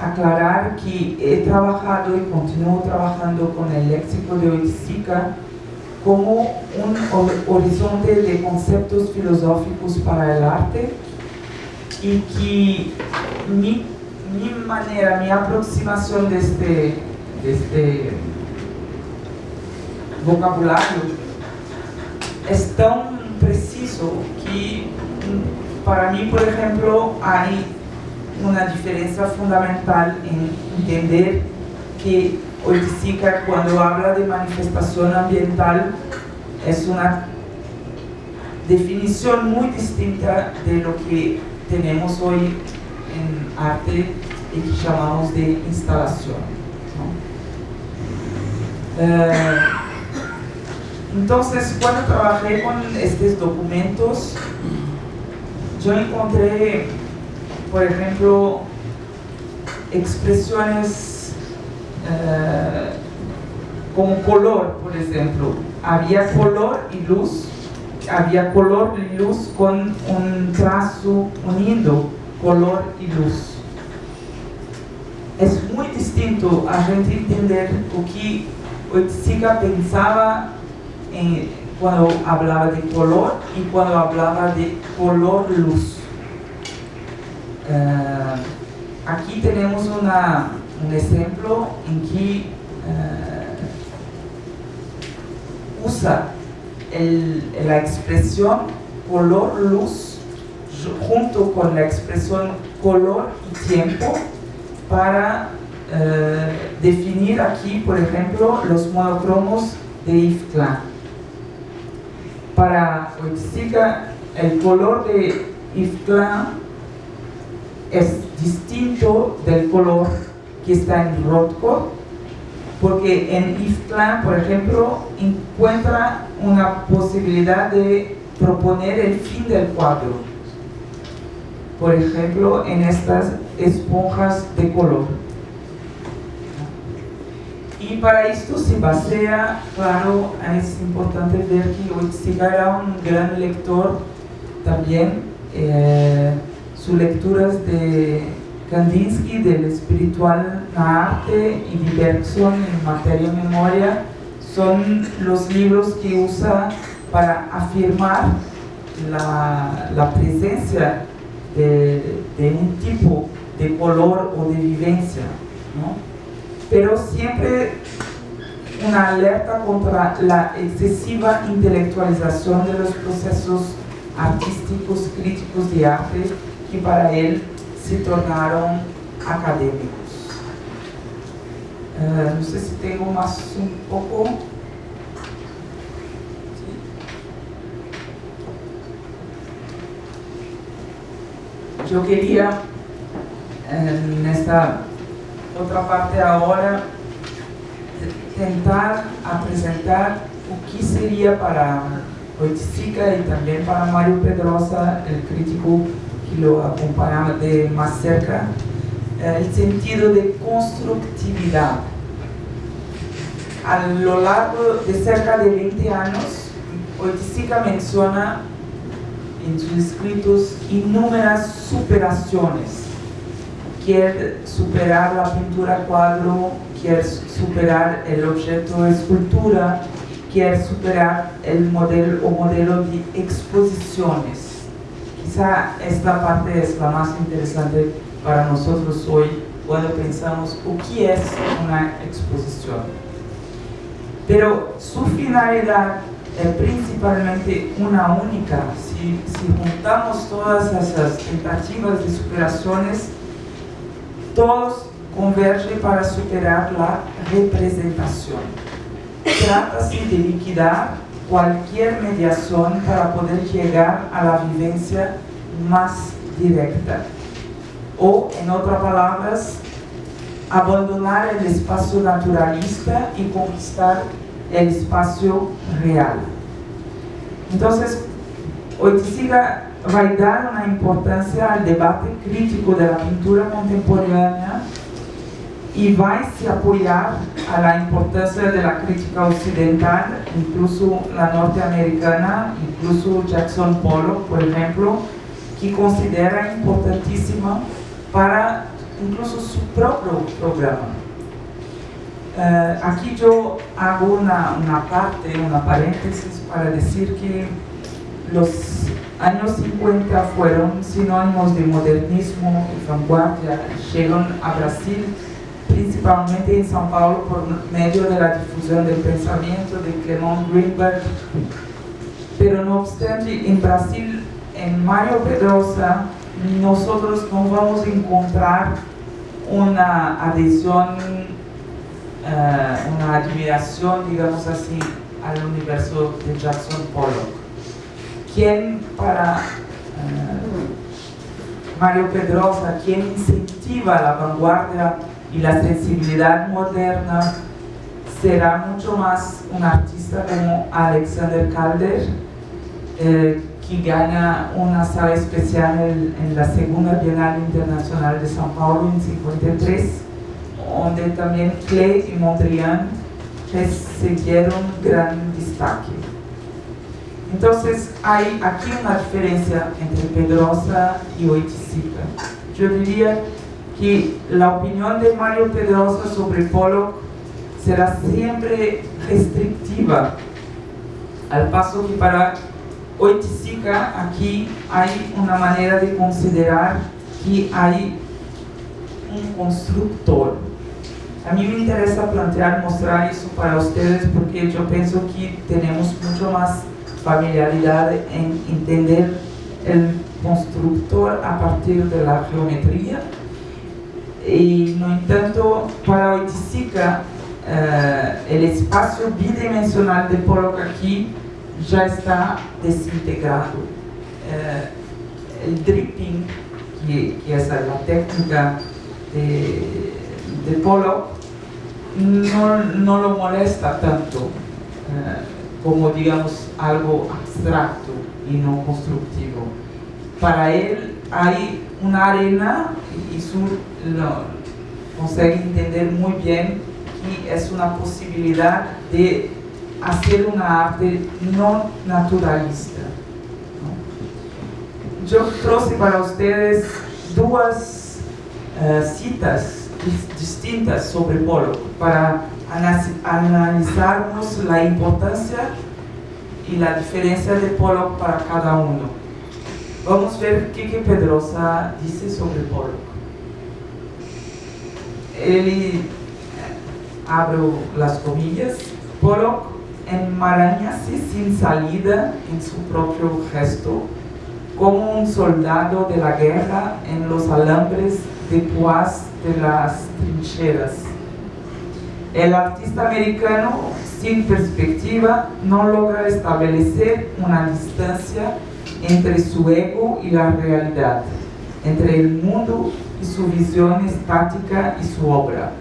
aclarar que he trabajado y continúo trabajando con el léxico de Oiticica como un horizonte de conceptos filosóficos para el arte y que mi, manera, mi aproximación de este, este vocabulario es tan preciso que para mí, por ejemplo, hay una diferencia fundamental en entender que Oiticica cuando habla de manifestación ambiental es una definición muy distinta de lo que tenemos hoy en arte y que llamamos de instalación. Eh, entonces, cuando trabajé con estos documentos, yo encontré por ejemplo, expresiones eh, como color, por ejemplo. Había color y luz, había color y luz con un trazo uniendo color y luz. Es muy distinto a gente entender o que Oiticica pensaba en, cuando hablaba de color y cuando hablaba de color luz. Eh, aquí tenemos un ejemplo en que eh, usa la expresión color luz junto con la expresión color y tiempo para eh, definir aquí, por ejemplo, los monocromos de Iftlán. Para Oiticica, el color de Iftlán es distinto del color que está en Rothko, porque en Iftlán, por ejemplo, encuentra una posibilidad de proponer el fin del cuadro. Por ejemplo, en estas esponjas de color. Y para esto se basea, claro, es importante ver que Oiticica era un gran lector también. Eh, sus lecturas de Kandinsky, del espiritual arte y de Bergson en materia memoria, son los libros que usa para afirmar la, la presencia de, de, un tipo de color o de vivencia. ¿no? Pero siempre una alerta contra la excesiva intelectualización de los procesos artísticos, críticos de arte que para él se tornaron académicos. Uh, no sé si tengo más un poco. Yo quería en esta otra parte ahora tentar a presentar o que sería para Oiticica y también para Mario Pedrosa, el crítico que lo acompañaba de más cerca, el sentido de constructividad. A lo largo de cerca de 20 años, Oiticica menciona en sus escritos innumerables superaciones. Quiere superar la pintura cuadro, quiere superar el objeto de escultura, quiere superar el modelo o modelo de exposiciones quizá esta parte es la más interesante para nosotros hoy cuando pensamos o qué es una exposición. Pero su finalidad es principalmente una única. Si, si juntamos todas esas tentativas de superaciones, todos convergen para superar la representación. Trata-se de liquidar cualquier mediación para poder llegar a la vivencia más directa. O, en otras palabras, abandonar el espacio naturalista y conquistar el espacio real. Entonces, Oiticiga dar una importancia al debate crítico de la pintura contemporánea y va a apoyar a la importancia de la crítica occidental, incluso la norteamericana, incluso Jackson Pollock, por ejemplo, que considera importantísima para incluso su propio programa. Uh, aquí yo hago una, una parte, una paréntesis para decir que los años 50 fueron sinónimos de modernismo y vanguardia, llegaron a Brasil principalmente en São Paulo por medio de la difusión del pensamiento de Clement Greenberg. Pero no obstante, en Brasil, en Mario Pedrosa, nosotros no vamos a encontrar una adhesión, uh, una admiración, digamos así, al universo de Jackson Pollock. Quien para uh, Mario Pedrosa, quien incentiva la vanguardia y la sensibilidad moderna será mucho más un artista como Alexander Calder, eh, que gana una sala especial en, la segunda Bienal Internacional de São Paulo en 53, donde también Klee y Mondrian recibieron gran destaque. Entonces hay aquí una diferencia entre Pedrosa y Oiticica. Yo diría que la opinión de Mario Pedrosa sobre Pollock será siempre restrictiva, al paso que para Oiticica aquí hay una manera de considerar que hay un constructor. A mí me interesa plantear, mostrar eso para ustedes porque yo pienso que tenemos mucho más familiaridad en entender el constructor a partir de la geometría y no entanto para Oiticica eh, el espacio bidimensional de Pollock aquí ya está desintegrado. Eh, el dripping, que, que, es la técnica de, de Pollock, no, no, lo molesta tanto eh, como digamos algo abstracto y no constructivo. Para él hay una arena y su lo, consegue entender muy bien que es una posibilidad de hacer una arte no naturalista. ¿no? Yo traje para ustedes dos uh, citas distintas sobre Pollock para analizarnos la importancia y la diferencia de Pollock para cada uno. Vamos a ver qué que Pedrosa dice sobre Pollock. Él abro las comillas, Pollock enmarañase sin salida en su propio gesto, como un soldado de la guerra en los alambres de púas de las trincheras. El artista americano, sin perspectiva, no logra establecer una distancia entre su ego y la realidad, entre el mundo y su visión estática y su obra.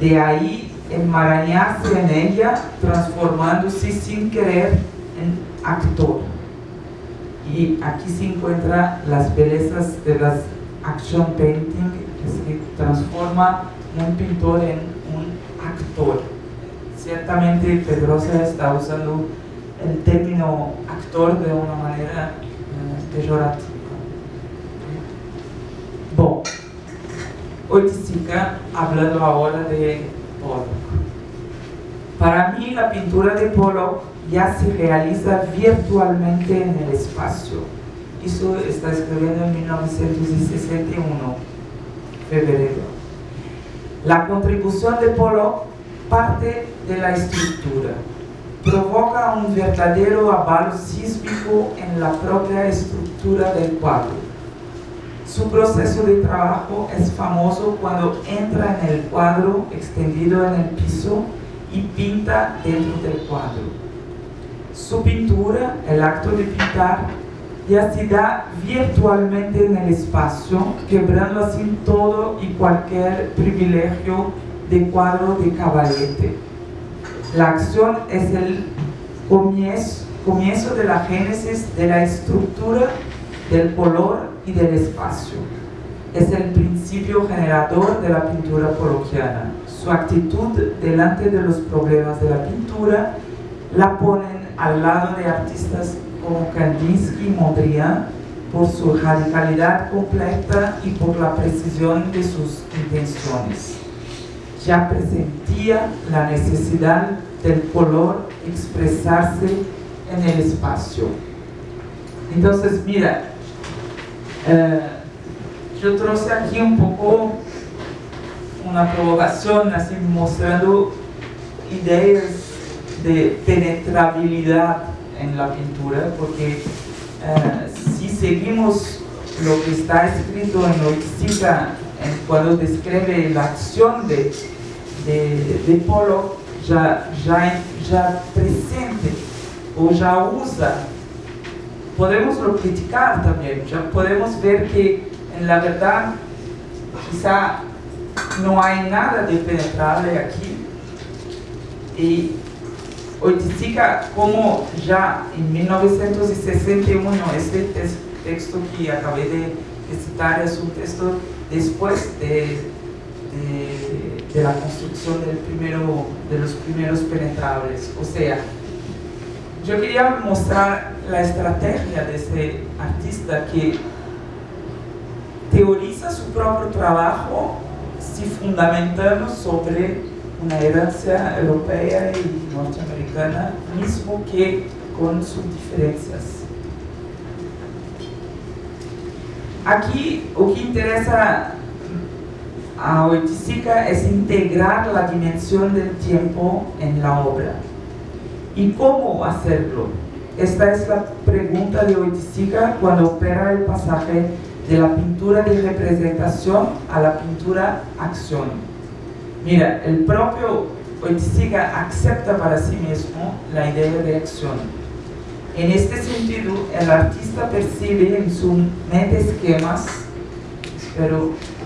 De ahí enmarañarse en ella, transformándose sin querer en actor. Y aquí se encuentran las bellezas de las action painting, que se transforma un pintor en actor. Ciertamente Pedrosa está usando el término actor de una manera eh, pejorativa. Bom, Oiticica hablando ahora de Pollock. Para mí la pintura de Pollock ya se realiza virtualmente en el espacio. Eso está escribiendo en 1961, febrero. La contribución de Pollock parte de la estructura provoca un verdadero avalo sísmico en la propia estructura del cuadro. Su proceso de trabajo es famoso cuando entra en el cuadro extendido en el piso y pinta dentro del cuadro. Su pintura, el acto de pintar, ya se da virtualmente en el espacio, quebrando así todo y cualquier privilegio de cuadro de caballete la acción es el comienzo, comienzo de la génesis de la estructura, del color y del espacio. Es el principio generador de la pintura poloquiana. Su actitud delante de los problemas de la pintura la ponen al lado de artistas como Kandinsky y Mondrian por su radicalidad completa y por la precisión de sus intenciones ya presentía la necesidad del color expresarse en el espacio. Entonces, mira, eh, yo traje aquí un poco una provocación, así mostrando ideas de penetrabilidad en la pintura, porque eh, si seguimos lo que está escrito en Oixtica cuando describe la acción de, de, de Polo, ya, ya, ya presente o ya usa. Podemos lo criticar también, ya podemos ver que en la verdad quizá no hay nada de penetrable aquí y Oiticica, como ya en 1961, este texto que acabé de citar es un texto después de, de- la construcción del primero, de los primeros penetrables. O sea, yo quería mostrar la estrategia de este artista que teoriza su propio trabajo si fundamentamos sobre una herencia europea y norteamericana, mismo que con sus diferencias. Aquí lo que interesa a Oiticica es integrar la dimensión del tiempo en la obra. ¿Y cómo hacerlo? Esta es la pregunta de Oiticica cuando opera el pasaje de la pintura de representación a la pintura acción. Mira, el propio Oiticica acepta para sí mismo la idea de acción. En este sentido, el artista percibe en su mente esquemas,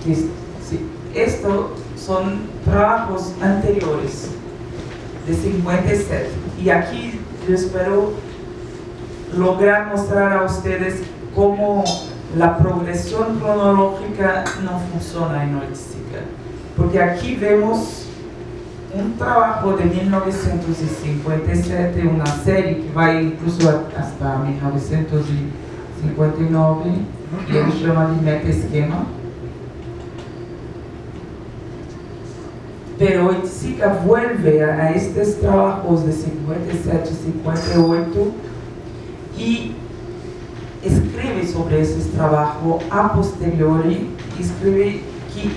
sí, estos son trabajos anteriores de 57 y aquí yo espero lograr mostrar a ustedes cómo la progresión cronológica no funciona en Oiticica porque aquí vemos un trabajo de 1957, una serie que va incluso hasta 1959 y él llama de meta esquema. Pero Oiticica vuelve a estos trabajos de 57, 58 y escribe sobre ese trabajo a posteriori, escribe que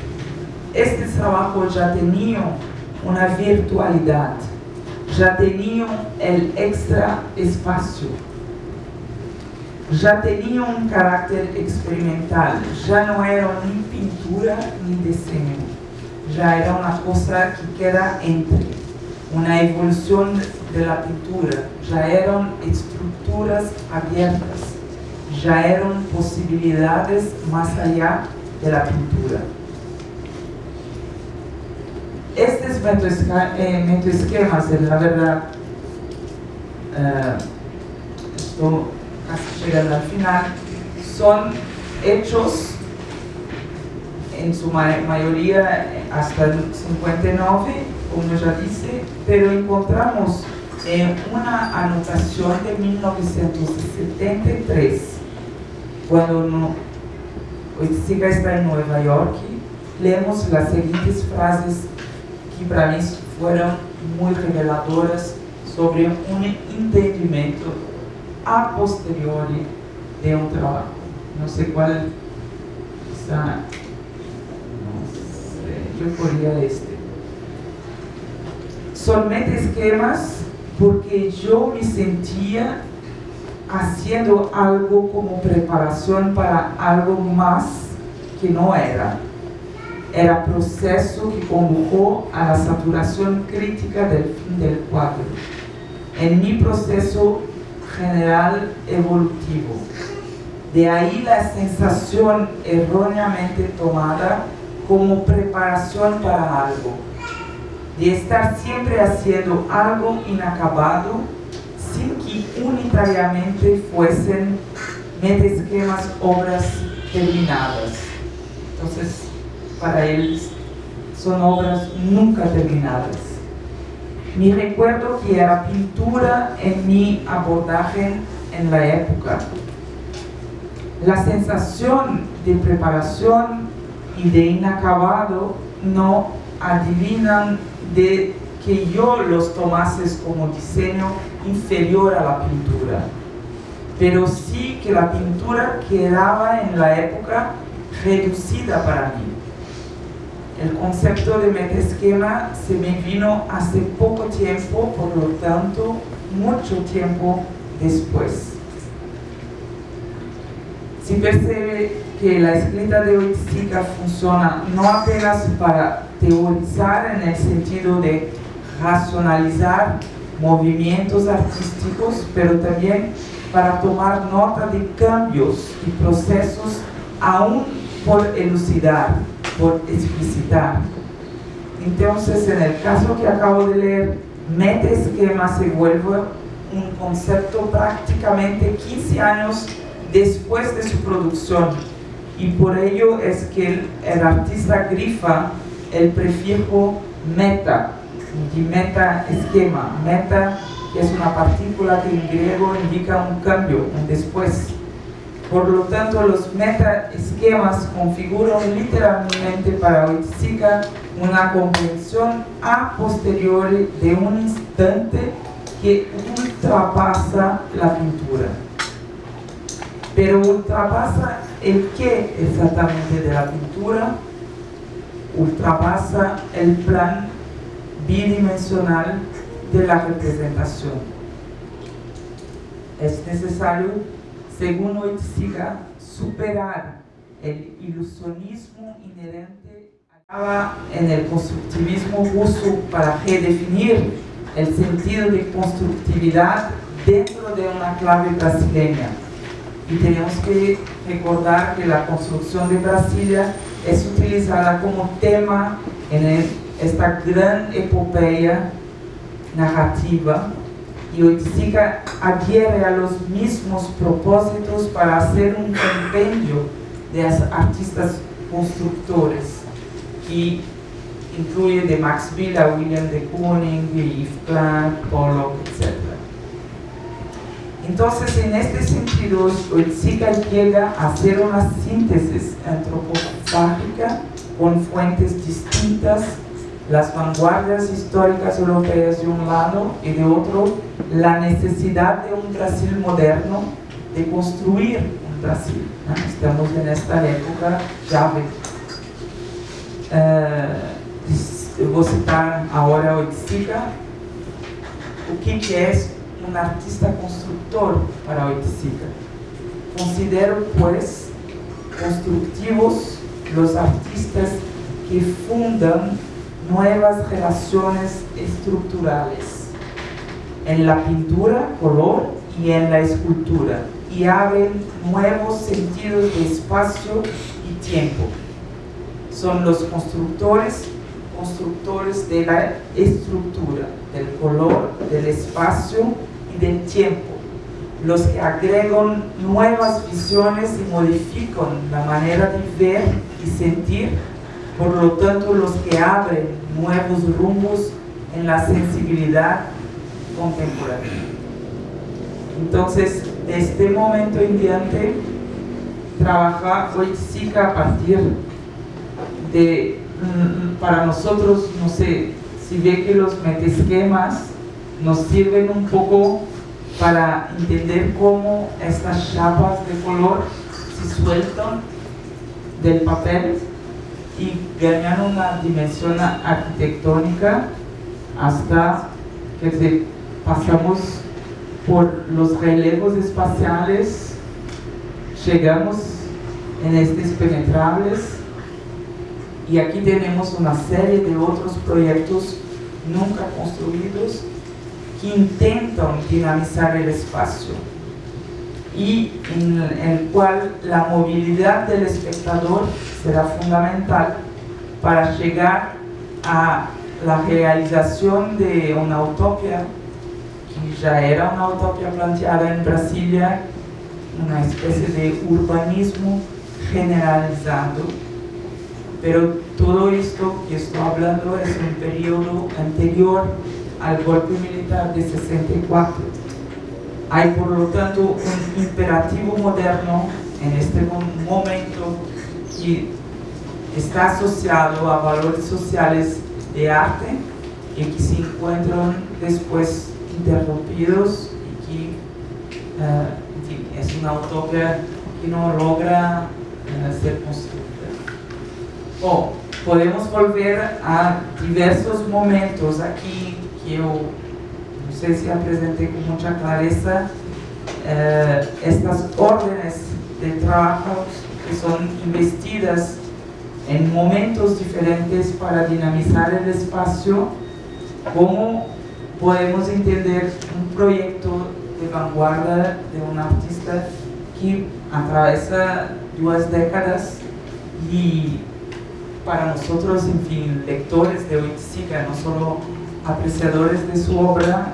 este trabajo ya tenía una virtualidad, ya tenía el extra espacio, ya tenía un carácter experimental, ya no era ni pintura ni diseño, ya era una cosa que queda entre, una evolución de la pintura, ya eran estructuras abiertas, ya eran posibilidades más allá de pintura. Estos metoesca- eh, metoesquemas, en la verdad, eh, esto casi llegando al final, son hechos en su ma- mayoría hasta el 59, como ya dice, pero encontramos eh, una anotación de 1973, cuando no, Oiticica está en Nueva York, leemos las siguientes frases que para mí fueron muy reveladoras sobre un entendimiento a posteriori de un trabajo. No sé cuál quizá no sé, yo podría este. Son esquemas porque yo me sentía haciendo algo como preparación para algo más que no era. Era proceso que condujo a la saturación crítica del fin del cuadro. En mi proceso general evolutivo. De ahí la sensación erróneamente tomada como preparación para algo, de estar siempre haciendo algo inacabado sin que unitariamente fuesen esquemas obras terminadas. Entonces, para él son obras nunca terminadas. Mi recuerdo que era pintura en mi abordaje en la época. La sensación de preparación y de inacabado no adivinan de que yo los tomases como diseño inferior a la pintura, pero sí que la pintura quedaba en la época reducida para mí. El concepto de metaesquema se me vino hace poco tiempo, por lo tanto, mucho tiempo después. Si percibe que la escrita de Oiticica funciona no apenas para teorizar en el sentido de racionalizar movimientos artísticos, pero también para tomar nota de cambios y procesos aún por elucidar, por explicitar. Entonces, en el caso que acabo de leer meta-esquema se vuelve un concepto prácticamente 15 años después de su producción y por ello es que el, artista grifa el prefijo meta, y meta esquema, meta es una partícula que en griego indica un cambio, un después. Por lo tanto, los meta esquemas configuran literalmente para Oiticica una comprensión a posteriori de un instante que ultrapasa la pintura. Pero ultrapasa el qué exactamente de la pintura, ultrapasa el plan bidimensional de la representación. Es necesario, según Oiticiga, superar el ilusionismo inherente en el constructivismo ruso para redefinir el sentido de constructividad dentro de una clave brasileña. Y tenemos que recordar que la construcción de Brasilia es utilizada como tema en esta gran epopeya narrativa y adhiere a los mismos propósitos para hacer un compendio de artistas constructores que incluye de Max Villa, William de Kooning, Yves Klein, Pollock, etc. Entonces, en este sentido, Oiticica llega a hacer una síntesis antropofágica con fuentes distintas las vanguardias históricas europeas de un lado y de otro la necesidad de un Brasil moderno, de construir un Brasil. Estamos en esta época llave. Uh, vou citar agora Oiticica. O que, que é um artista construtor para Oiticica? Considero, pues, constructivos los artistas que fundan nuevas relaciones estructurales en la pintura, color y en la escultura y abren nuevos sentidos de espacio y tiempo. Son los constructores, constructores de la estructura, del color, del espacio y del tiempo, los que agregan nuevas visiones y modifican la manera de ver y sentir por lo tanto los que abren nuevos rumbos en la sensibilidad contemporánea. Entonces, de este momento en diante, trabaja Oiticica a partir de, mm, para nosotros, no sé, si ve que los metesquemas nos sirven un poco para entender cómo estas chapas de color se sueltan del papel y ganan una dimensión arquitectónica hasta que pasamos por los relevos espaciales, llegamos en estos penetrables y aquí tenemos una serie de otros proyectos nunca construidos que intentan dinamizar el espacio y en el cual la movilidad del espectador será fundamental para llegar a la realización de una utopía que ya era una utopía planteada en Brasilia, una especie de urbanismo generalizado, pero todo esto que estoy hablando es un periodo anterior al golpe militar de 64 hay por lo tanto un imperativo moderno en este momento que está asociado a valores sociales de arte y que se encuentran después interrumpidos y que uh, es una utopía que no logra uh, ser construida. O podemos volver a diversos momentos aquí que yo si presenté con mucha clareza eh, estas órdenes de trabajo que son investidas en momentos diferentes para dinamizar el espacio, cómo podemos entender un proyecto de vanguardia de un artista que atraviesa dos décadas y para nosotros, en fin, lectores de Oiticica, no solo apreciadores de su obra,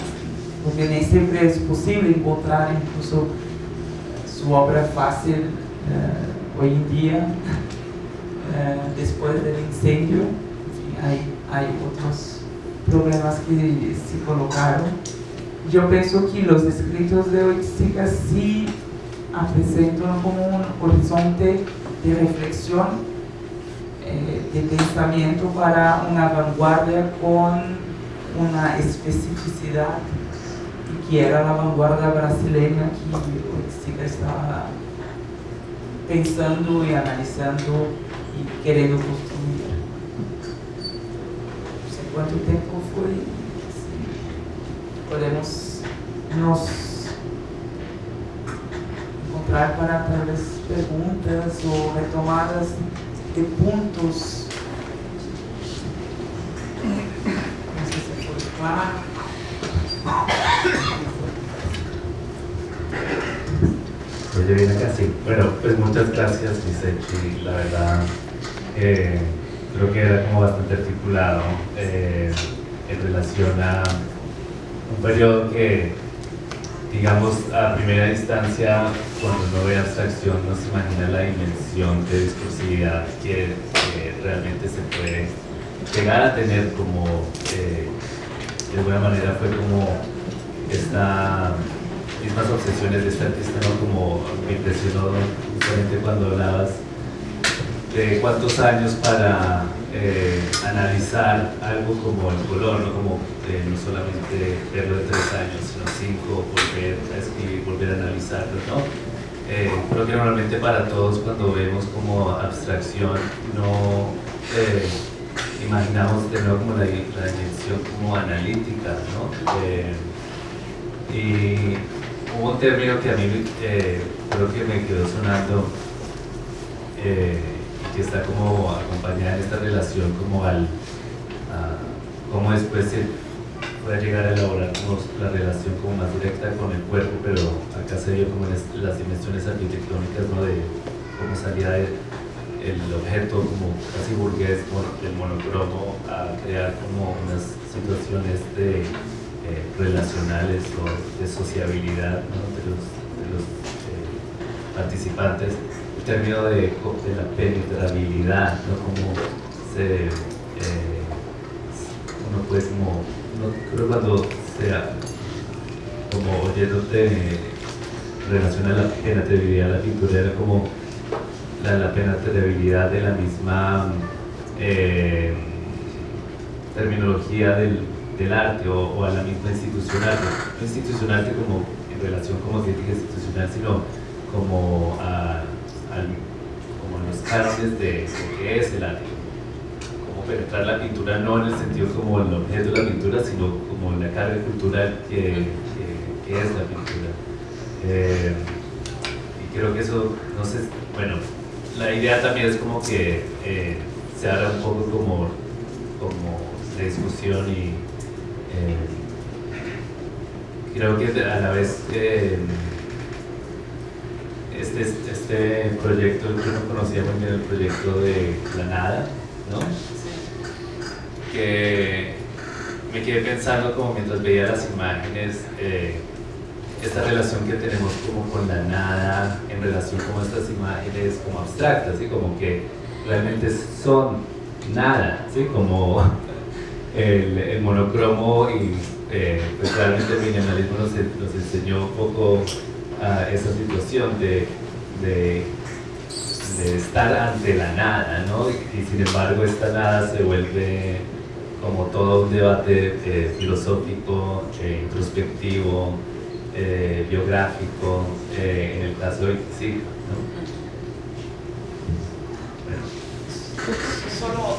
porque ni siempre es posible encontrar incluso su obra fácil eh, hoy en día, eh, después del incendio. hay, hay otros problemas que se colocaron. Yo pienso que los escritos de Oiticica sí presentan como un horizonte de reflexión, eh, de pensamiento para una vanguardia con una especificidad y que era la vanguardia brasileña que Oiticica estaba pensando y analizando y queriendo construir. No sé cuánto tiempo fue, podemos nos encontrar para tal vez preguntas o retomadas de puntos. No sé si fue claro. Oye, viene acá, sí. Bueno, pues muchas gracias, Lisechi. La verdad, eh, creo que era como bastante articulado eh, en relación a un periodo que, digamos, a primera instancia, cuando uno ve abstracción, no se imagina la dimensión de discursividad que, realmente se puede llegar a tener como, eh, de alguna manera fue como esta mismas obsesiones de este artista, ¿no? Como me impresionó justamente cuando hablabas de cuántos años para eh, analizar algo como el color, no como eh, no solamente verlo de tres años, sino cinco, volver a escribir, volver a analizarlo, ¿no? Eh, creo que normalmente para todos cuando vemos como abstracción no imaginamos de nuevo como la, la dimensión como analítica, ¿no? y hubo un término que a mí creo que me quedó sonando que está como acompañada en esta relación como al cómo después se puede llegar a elaborar como la relación como más directa con el cuerpo pero acá se vio como en las dimensiones arquitectónicas ¿no? de cómo salía el objeto como casi burgués del monocromo a crear como unas situaciones de eh, relacionales o de sociabilidad de los, eh, participantes término de, la penetrabilidad, ¿no? Como se, eh, uno puede como, no, creo cuando sea como oyéndote relaciona la penetrabilidad de la pintura era como la, la penetrabilidad de la misma eh, terminología del, arte o, a la misma institucional, no institucional como en relación como crítica institucional, sino como a como los cánones de lo que es el arte. Como penetrar la pintura no en el sentido como el objeto de la pintura, sino como la carga cultural que, que, es la pintura. Eh, y creo que eso, no sé, bueno, la idea también es como que eh, se haga un poco como, como de discusión y eh, creo que a la vez este, este proyecto, yo no conocía muy bien el proyecto de La Nada, ¿no? Que me quedé pensando como mientras veía las imágenes, eh, esta relación que tenemos como con la nada en relación con estas imágenes como abstractas, como que realmente son nada, ¿sí? como el, monocromo y eh, pues realmente el minimalismo nos, enseñó un poco esa situación de, de, estar ante la nada, ¿no? Y, sin embargo esta nada se vuelve como todo un debate eh, filosófico, eh, introspectivo, eh, biográfico, en el caso de sí. Solo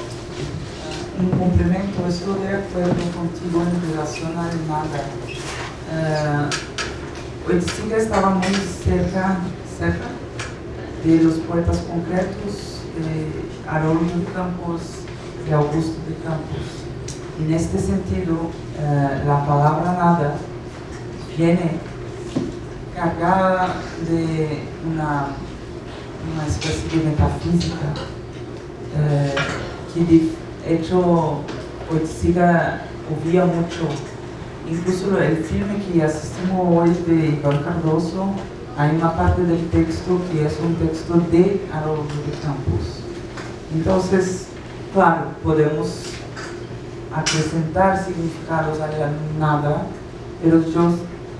un complemento, estoy de acuerdo contigo en relación al nada. Oiticica estaba muy cerca, cerca de los poetas concretos de Haroldo de Campos y Augusto de Campos. En este sentido, eh, la palabra nada viene cargada de una, una especie de metafísica eh, que de hecho Oiticica oía mucho. Incluso el filme que asistimos hoy de Iván Cardoso, hay una parte del texto que es un texto de Haroldo de Campos. Entonces, claro, podemos acrescentar significados a nada, pero yo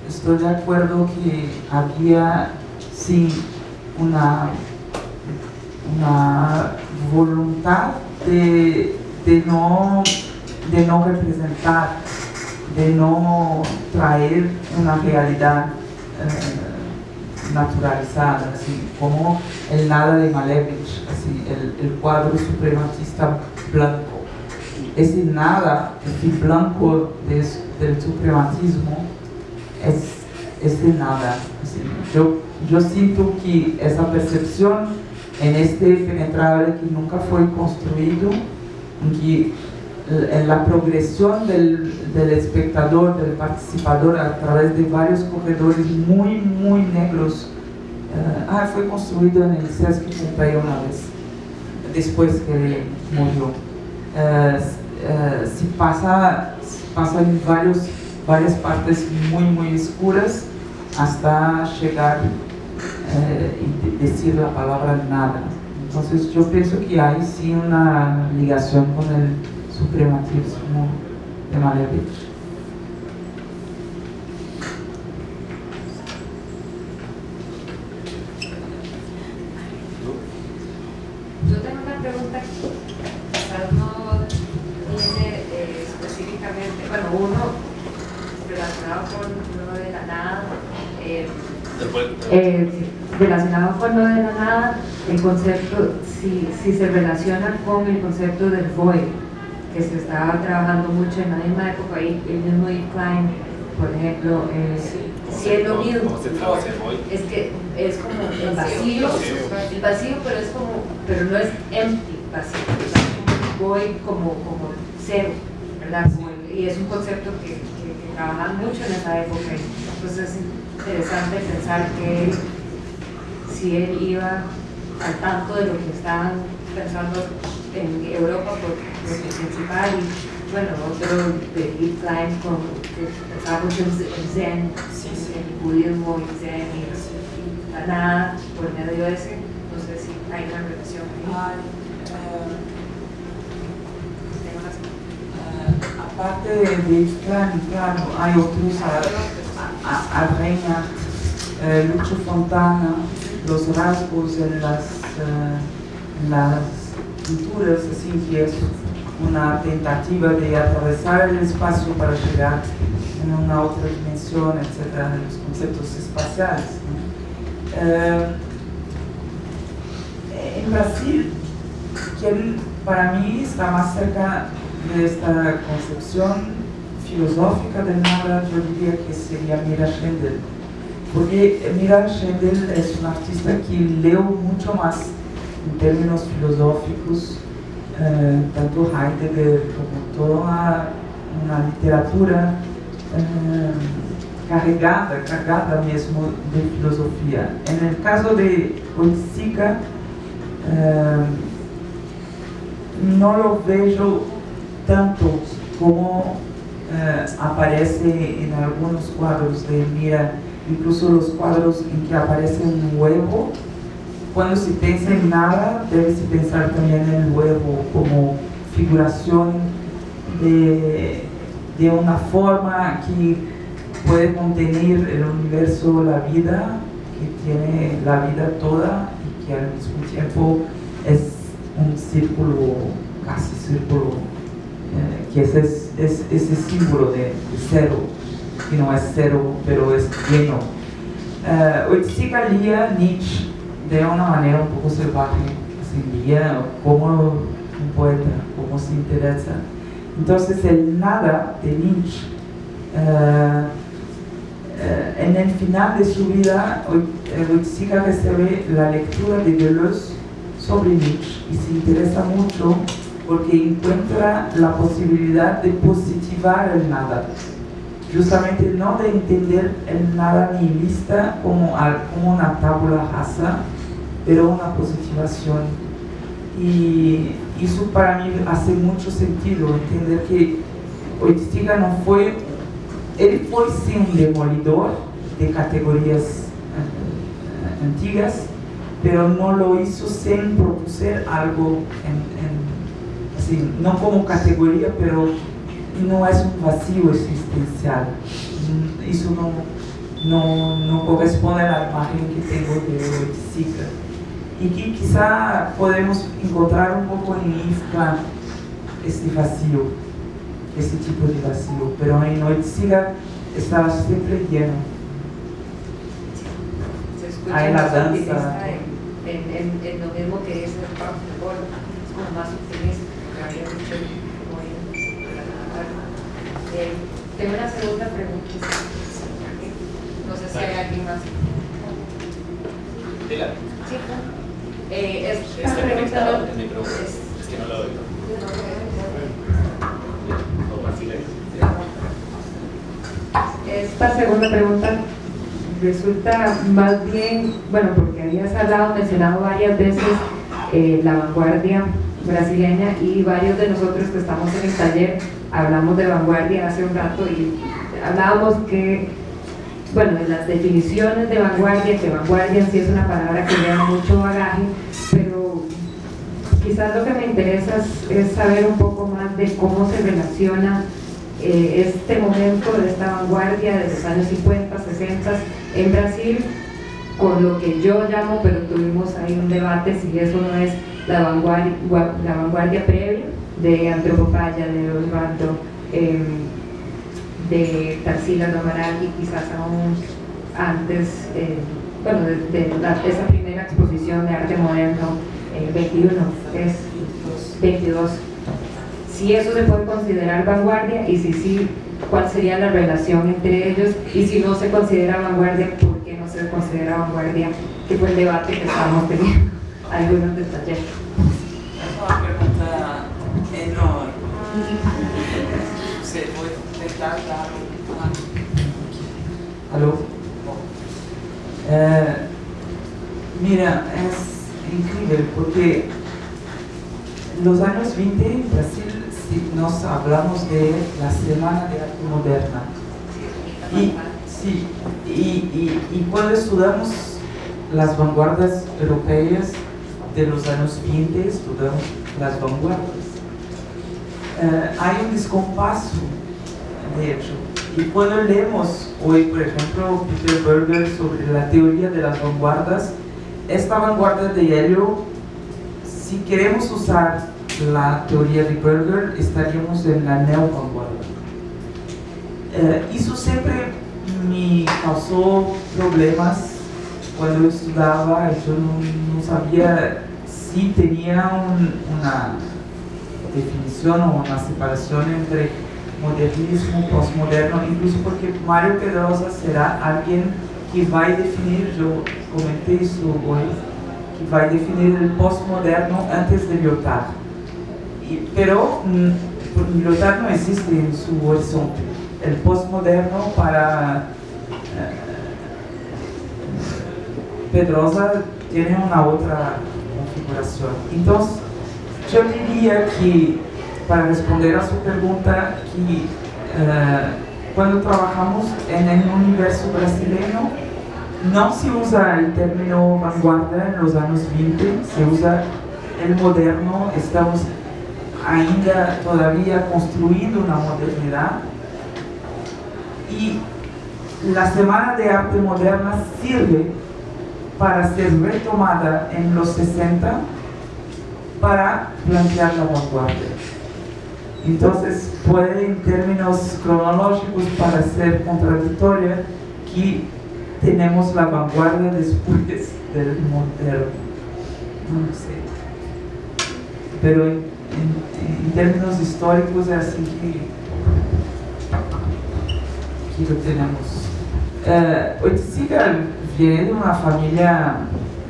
estoy de acuerdo que había sí una, una voluntad de, de, no, de no representar, de no traer una realidad eh, naturalizada, así como el nada de Malevich, así, el, el cuadro suprematista blanco. Ese nada, ese blanco del suprematismo, es ese nada. yo, yo siento que esa percepción en este penetrable que nunca fue construido, que en la progresión del, del, espectador, del participador a través de varios corredores muy, muy negros. Uh, ah, fue construido en el Sesc Pompeii una vez, después que murió. Uh, uh, si pasa, pasa en varios, varias partes muy, muy oscuras hasta llegar eh, y decir la palabra nada. Entonces yo pienso que hay sí una ligación con el suprematismo de Malevich. Yo tengo una pregunta que quizás no tiene eh, específicamente, bueno, uno relacionado con lo de la nada, eh, eh, relacionado con lo de la nada, el concepto, si, si se relaciona con el concepto del void, que se estaba trabajando mucho en la misma época, y el mismo Yves Klein, por ejemplo, eh, si es lo mismo, es que es como el vacío, el vacío, pero es como, pero no es empty, vacío, es void como, como cero, ¿verdad? y es un concepto que, que, que trabajan mucho en esa época, entonces interesante pensar que si él iba al tanto de lo que estaban pensando en Europa por lo principal y bueno, otro de Klein con, mucho en Zen, en el budismo y Zen y, la nada por medio de ese, no sé si hay una relación ahí. Uh, aparte de Klein, claro, hay otros Arreña, eh, Lucho Fontana, los rasgos en las, eh, en las pinturas, así que es una tentativa de atravesar el espacio para llegar en una otra dimensión, etcétera, los conceptos espaciales. Eh, en Brasil, quien para mí está más cerca de esta concepción filosófica del nada, yo diría que sería Mira Schendel. Porque Mira Schendel es un artista que leo mucho más en términos filosóficos, eh, tanto Heidegger como toda una literatura eh, cargada, cargada mesmo de filosofía. En el caso de Oiticica, eh, no lo veo tanto como eh, aparece en algunos cuadros de Mira, incluso los cuadros en que aparece un huevo. Cuando se piensa en nada, debe pensar también en el huevo como figuración de, de una forma que puede contener el universo, la vida, que tiene la vida toda y que al mismo tiempo es un círculo, casi círculo, eh, que es es ese símbolo de, cero, que no es cero, pero es lleno. Uh, Oiticica leía Nietzsche de una manera un poco salvaje, así, leía como un poeta, como se interesa. Entonces el nada de Nietzsche, uh, uh, en el final de su vida, Oiticica recibe la lectura de Deleuze sobre Nietzsche y se interesa mucho porque encuentra la posibilidad de positivar el nada. Justamente no de entender el nada nihilista como, como una tabla rasa, pero una positivación. Y eso para mí hace mucho sentido, entender que Oiticiga no fue, él fue sí un demolidor de categorías eh, antiguas, pero no lo hizo sin producir algo, así, no como categoría, pero no es un vacío existencial. Eso no, no, no corresponde a la imagen que tengo de Oiticiga. Y que quizá podemos encontrar un poco en Ifka este vacío, este tipo de vacío, pero en Oiticiga estaba siempre lleno. Más danza. optimista en, en, en, lo mismo que dice el Gol, es como más optimista, que había dicho tengo una segunda pregunta. No sé si hay alguien más. Dila. Sí, eh, es, Está en micrófono. es- Es que no lo oigo. Esta segunda pregunta resulta más bien, bueno, porque habías hablado, mencionado varias veces eh, la vanguardia brasileña y varios de nosotros que estamos en el taller hablamos de vanguardia hace un rato y hablábamos que, bueno, de las definiciones de vanguardia, que vanguardia sí es una palabra que lleva mucho bagaje, pero quizás lo que me interesa es, es saber un poco más de cómo se relaciona eh, este momento de esta vanguardia de los años 50, 60 en Brasil con lo que yo llamo, pero tuvimos ahí un debate si eso no es la vanguardia, la vanguardia previa de Antropopaya, de Osvaldo, eh, de Tarsila do Amaral y quizás aún antes, eh, bueno, de, de la- esa primera exposición de arte moderno, eh, 21, es 22. Si eso se puede considerar vanguardia y si sí, cuál sería la relación entre ellos y si no se considera vanguardia, ¿por se considera vanguardia? Que fue el debate que estábamos teniendo algunos del taller. Es una pregunta enorme. Se puede intentar dar un- ¿Aló? Eh, mira, es increíble porque los años 20 en Brasil si nos hablamos de la Semana de Arte Moderna. Y, sí, y, y, cuando estudiamos las vanguardias europeas de los años 20, estudiamos las vanguardias. Eh, hay un descompaso, de hecho. Y cuando leemos hoy, por ejemplo, Peter Berger sobre la teoría de las vanguardias, esta vanguardia de Helio, si queremos usar la teoría de Berger, estaríamos en la neovanguardia. Eh, eso siempre me causó problemas cuando yo estudiaba, yo no, no sabía si tenía un- una definición o una separación entre modernismo y postmoderno, incluso porque Mario Pedrosa será alguien que va a definir, yo comenté eso hoy, que va a definir el postmoderno antes de Lyotard. Y- pero mm, Lyotard no existe en su horizonte. El postmoderno para eh, Pedrosa tiene una otra configuración. Entonces, yo diría que, para responder a su pregunta, que eh, cuando trabajamos en el universo brasileño, no se usa el término vanguardia en los años 20, se usa el moderno, estamos ainda todavía construyendo una modernidad y la Semana de Arte Moderna sirve para ser retomada en los 60 para plantear la vanguardia. Entonces puede en términos cronológicos parecer contradictoria que tenemos la vanguardia después del moderno. No sé. Pero en, en- en términos históricos es así que, que lo tenemos. Oiticiga viene de una familia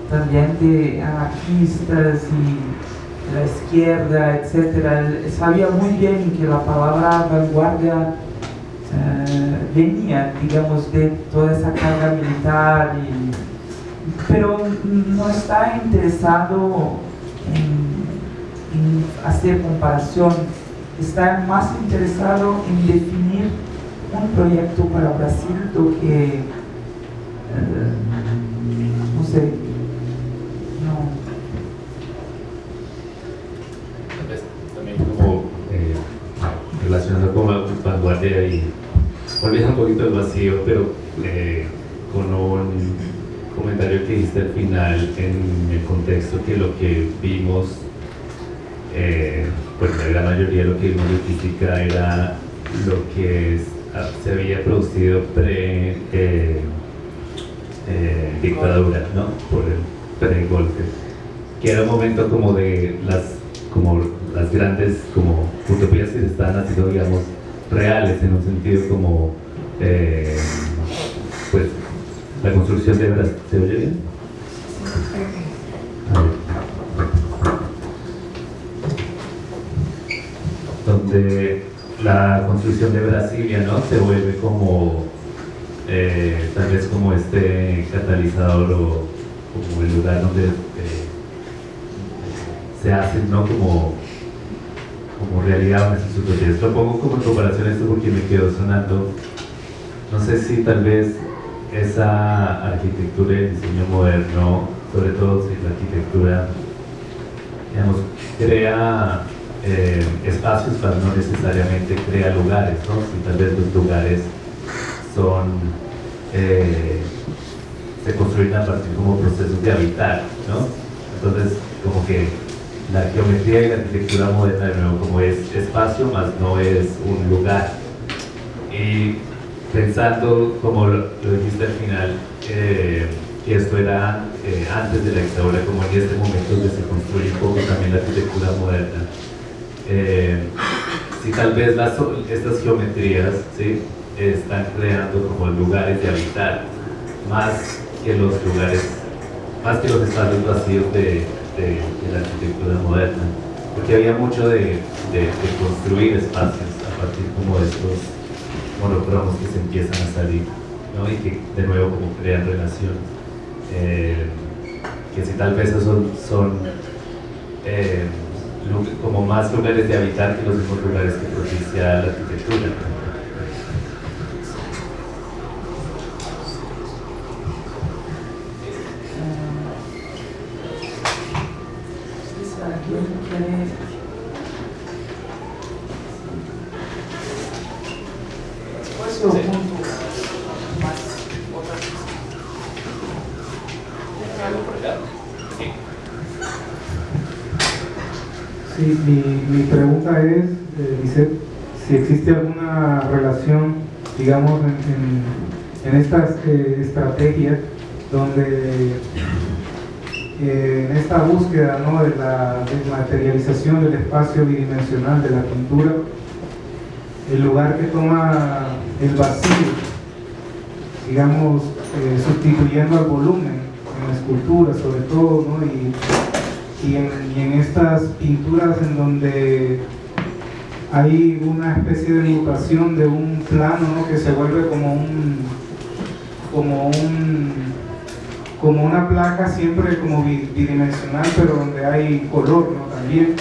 también de anarquistas y de la izquierda, etc. Sabía muy bien que la palabra vanguardia eh, venía, digamos, de toda esa carga militar, y- pero no está interesado en, en hacer comparación está más interesado en definir un proyecto para Brasil do que, no. Tal vez también como eh, relacionado con la vanguardia y volviendo un poquito al vacío, pero eh, con un comentario que hiciste al final en el contexto que lo que vimos, eh, pues la gran mayoría de lo que vimos de física era lo que es- se había producido pre eh, eh, dictadura, ¿no? Por el pre-golpe que era un momento como de las como las grandes como utopías que se estaban haciendo digamos reales en un sentido como eh, pues la construcción de Brasil ¿se oye bien? A ver. donde la construcción de Brasilia ¿no? se vuelve como eh, tal vez como este catalizador o como el lugar donde eh, se hacen ¿no? como, como realidad nuestras utopías. Lo pongo como en comparación a esto porque me quedó sonando, no sé si tal vez esa arquitectura y el diseño moderno, sobre todo si la arquitectura, digamos, crea eh, espacios, pero no necesariamente crea lugares, ¿no? Si tal vez los lugares son, eh, se construyen a partir como procesos de habitar, ¿no? Entonces, como que la geometría y la arquitectura moderna, de nuevo, como es espacio, más no es un lugar. Y pensando, como lo, dijiste al final, eh, esto era eh, antes de la dictadura, como en este momento donde se construye un poco también la arquitectura moderna. Eh, si tal vez las, estas geometrías ¿sí? están creando como lugares de habitar, más que los lugares, más que los espacios vacíos de, de, de la arquitectura moderna, porque había mucho de, de, construir espacios a partir como de estos monocromos que se empiezan a salir, ¿no? y que de nuevo como crean relaciones. Eh, que si tal vez son, son eh, como más lugares de habitar que los mismos lugares que propicia la arquitectura. Si alguien quiere... Después yo Sí. junto más otras ¿Algo por acá? Sí. Sí, mi, mi pregunta es, eh, Lisette, si existe alguna relación, digamos, en, estas eh, estrategias donde eh, en esta búsqueda ¿no? de la desmaterialización del espacio bidimensional de la pintura, el lugar que toma el vacío, digamos, eh, sustituyendo al volumen en la escultura sobre todo, ¿no? y, y en estas pinturas en donde hay una especie de mutación de un plano ¿no? que se vuelve como un como un como una placa siempre como bi- bidimensional pero donde hay color ¿no? también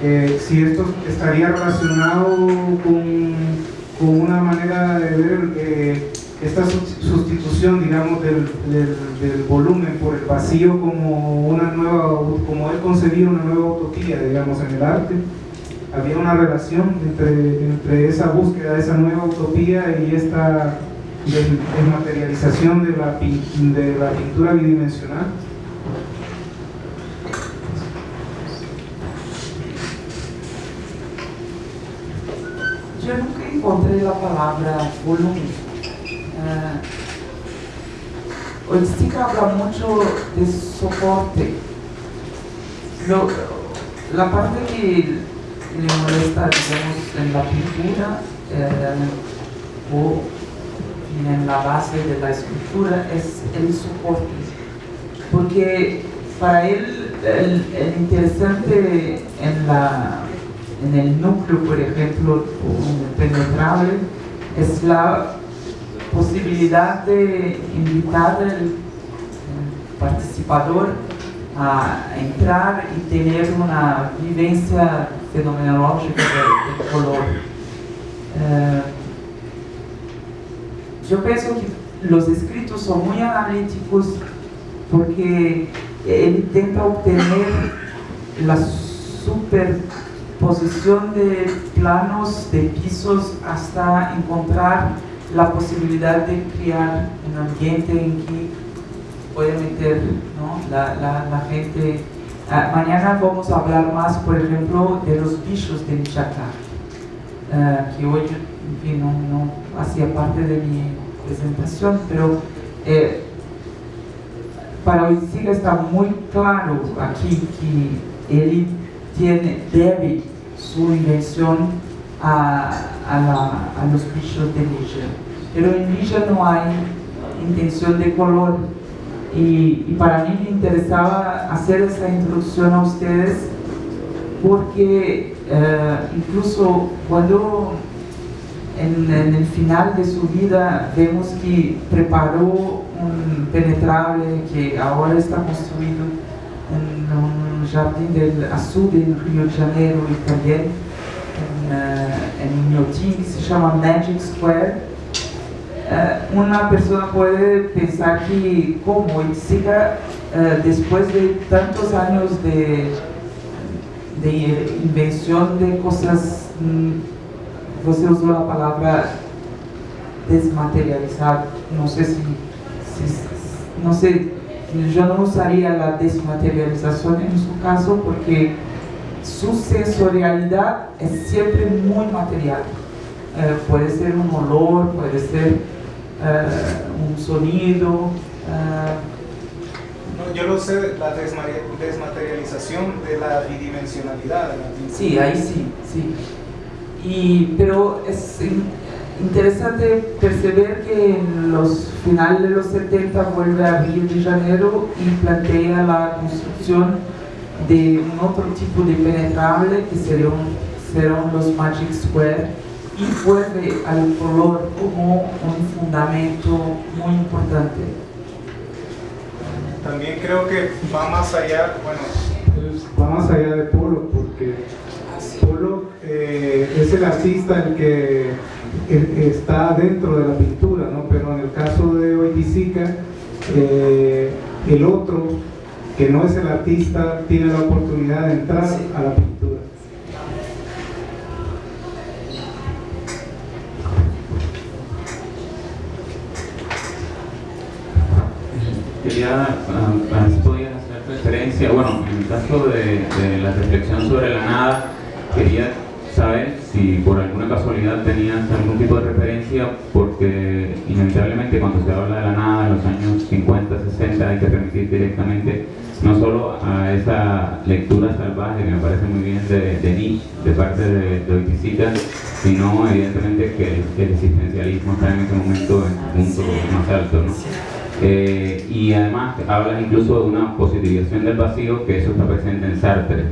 Eh, si esto estaría relacionado con, con una manera de ver eh, esta sus- sustitución, digamos, del, del- volumen por el vacío como una nueva, como él concebía una nueva utopía, digamos, en el arte. Había una relación entre, entre esa búsqueda de esa nueva utopía y esta desmaterialización de la, de la pintura bidimensional. Yo nunca encontré la palabra volumen. Holstica habla mucho de soporte. Lo- la parte que le molesta, digamos, en la pintura eh, o en la base de la escultura es el soporte. Porque para él el, interesante en la en el núcleo, por ejemplo, penetrable, es la posibilidad de invitar al participador a entrar y tener una vivencia fenomenológica del, color. Eh, yo pienso que los escritos son muy analíticos porque él intenta obtener la superposición de planos, de pisos, hasta encontrar la posibilidad de crear un ambiente en que puede meter la, gente. Ah, mañana vamos a hablar más, por ejemplo, de los bichos de Michoacán, ah, que hoy no, hacía parte de mi presentación, pero eh, para hoy sí está muy claro aquí que él tiene, debe su invención a, a, los bichos de Ligia. Pero en Ligia no hay intención de color y, para mí me interesaba hacer esa introducción a ustedes porque eh, incluso cuando en, el final de su vida vemos que preparó un penetrable que ahora está construido en un jardín del azul en Río de Janeiro también en, uh, en que se llama Magic Square. Eh, una persona puede pensar que como Itzica, eh, después de tantos años de, de invención de cosas, mm, usted usó la palabra desmaterializar, no sé si, no sé, yo no usaría la desmaterialización en su caso porque su sensorialidad es siempre muy material. Eh, puede ser un olor, puede ser uh, un sonido. Uh, no, yo lo sé, la desmaterialización de la bidimensionalidad. sí, ahí sí, sí. Y, pero es interesante percibir que en los finales de los 70 vuelve a Río de Janeiro y plantea la construcción de un otro tipo de penetrable que serían, serán los Magic Square y vuelve al color como un fundamento muy importante. También creo que va más allá, bueno, va más allá de Polo, porque eh, es el artista el que está dentro de la pintura, ¿no? pero en el caso de Oiticica, eh, el otro, que no es el artista, tiene la oportunidad de entrar a la pintura. quería, a ver si podías hacer referencia, bueno, en el caso de, la reflexión sobre la nada, quería saber si por alguna casualidad tenías algún tipo de referencia, porque inevitablemente cuando se habla de la nada en los años 50, 60 hay que remitir directamente no solo a esa lectura salvaje que me parece muy bien de, de Nietzsche, de parte de, de sino evidentemente que el, existencialismo está en ese momento en un punto más alto. ¿no? Eh, y además hablas incluso de una positivización del vacío, que eso está presente en Sartre.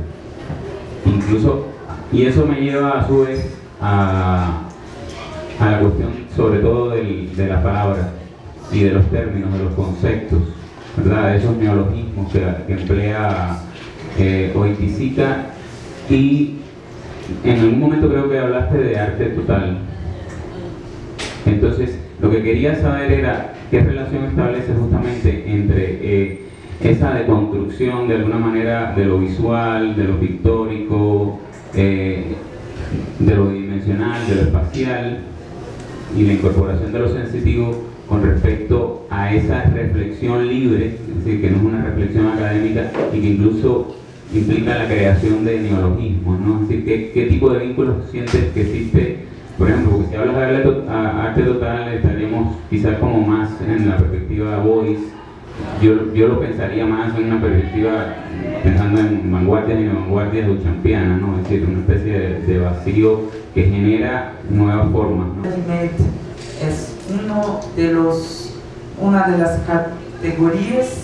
Incluso, y eso me lleva a su vez a, a la cuestión sobre todo del, de la palabra y de los términos, de los conceptos, ¿verdad? de esos neologismos que, emplea eh, y en algún momento creo que hablaste de arte total. Entonces, lo que quería saber era qué relación establece justamente entre eh, esa deconstrucción de alguna manera de lo visual, de lo pictórico, eh, de lo dimensional, de lo espacial y la incorporación de lo sensitivo con respecto a esa reflexión libre, es decir, que no es una reflexión académica y que incluso implica la creación de neologismos, ¿no? Es decir, ¿qué, tipo de vínculos sientes que existe por ejemplo, si hablas de arte total, estaríamos quizás como más en la perspectiva voice. Yo, yo lo pensaría más en una perspectiva, pensando en vanguardias y vanguardias duchampianas, ¿no? es decir, una especie de, vacío que genera nuevas formas. ¿no? Es uno de los, una de las categorías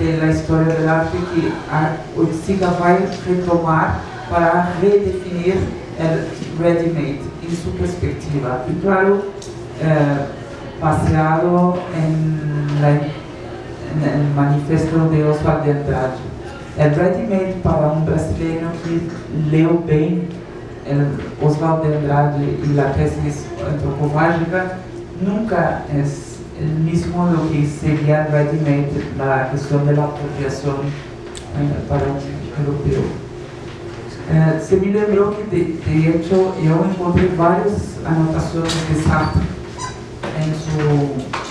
de la historia del arte que Orsiga va a retomar para redefinir el ready-made su perspectiva. Y claro, eh, paseado en, el manifiesto de Oswald de Andrade. el ready-made para un brasileño que leo bien el Oswald de Andrade y la tesis antropomágica nunca es el mismo lo que sería ready-made la cuestión de la apropiación eh, para un europeo. Eh, se me lembró que de, de, hecho yo encontré varias anotaciones de Sartre en su,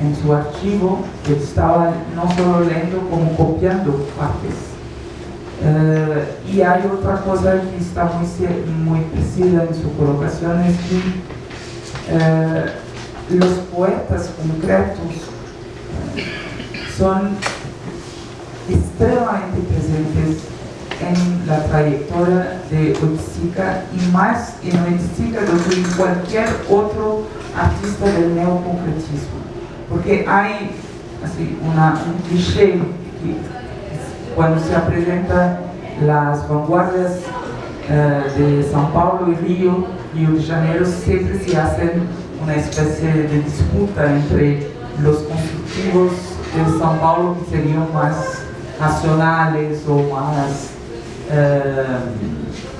en su archivo que estaba no solo leyendo como copiando partes Uh, y hay otra cosa que está muy, muy precisa en su colocación, es que uh, los poetas concretos uh, son extremadamente presentes en la trayectoria de Oiticica y más en Oiticica do que en cualquier otro artista del neoconcretismo. Porque hay así, una, un que cuando se presentan las vanguardias eh, de São Paulo y Río, Río de Janeiro, siempre se hacen una especie de disputa entre los constructivos de São Paulo que serían más nacionales o más eh,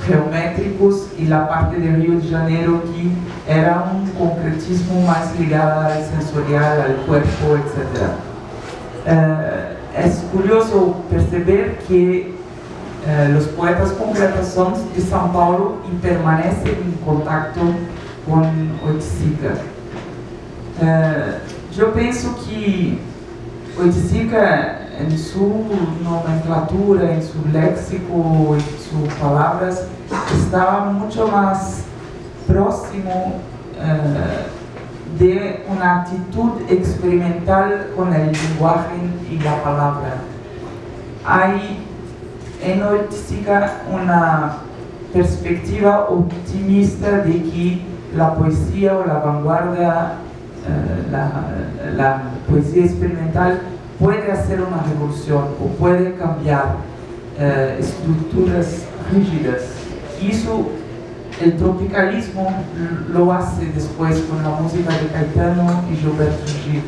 geométricos y la parte de Río de Janeiro que era un concretismo más ligado al sensorial, al cuerpo, etc es curioso perceber que eh, los poetas concretos son de São Paulo y permanecen en contacto con Oiticica. Eh, yo pienso que Oiticica en su nomenclatura, en su léxico, en sus palabras, estaba mucho más próximo eh, de una actitud experimental con el lenguaje y la palabra. Hay en Oiticica una perspectiva optimista de que la poesía o la vanguardia, eh, la, poesía experimental puede hacer una revolución o puede cambiar eh, estructuras rígidas. Y eso el tropicalismo lo hace después con la música de Caetano y Gilberto Gil.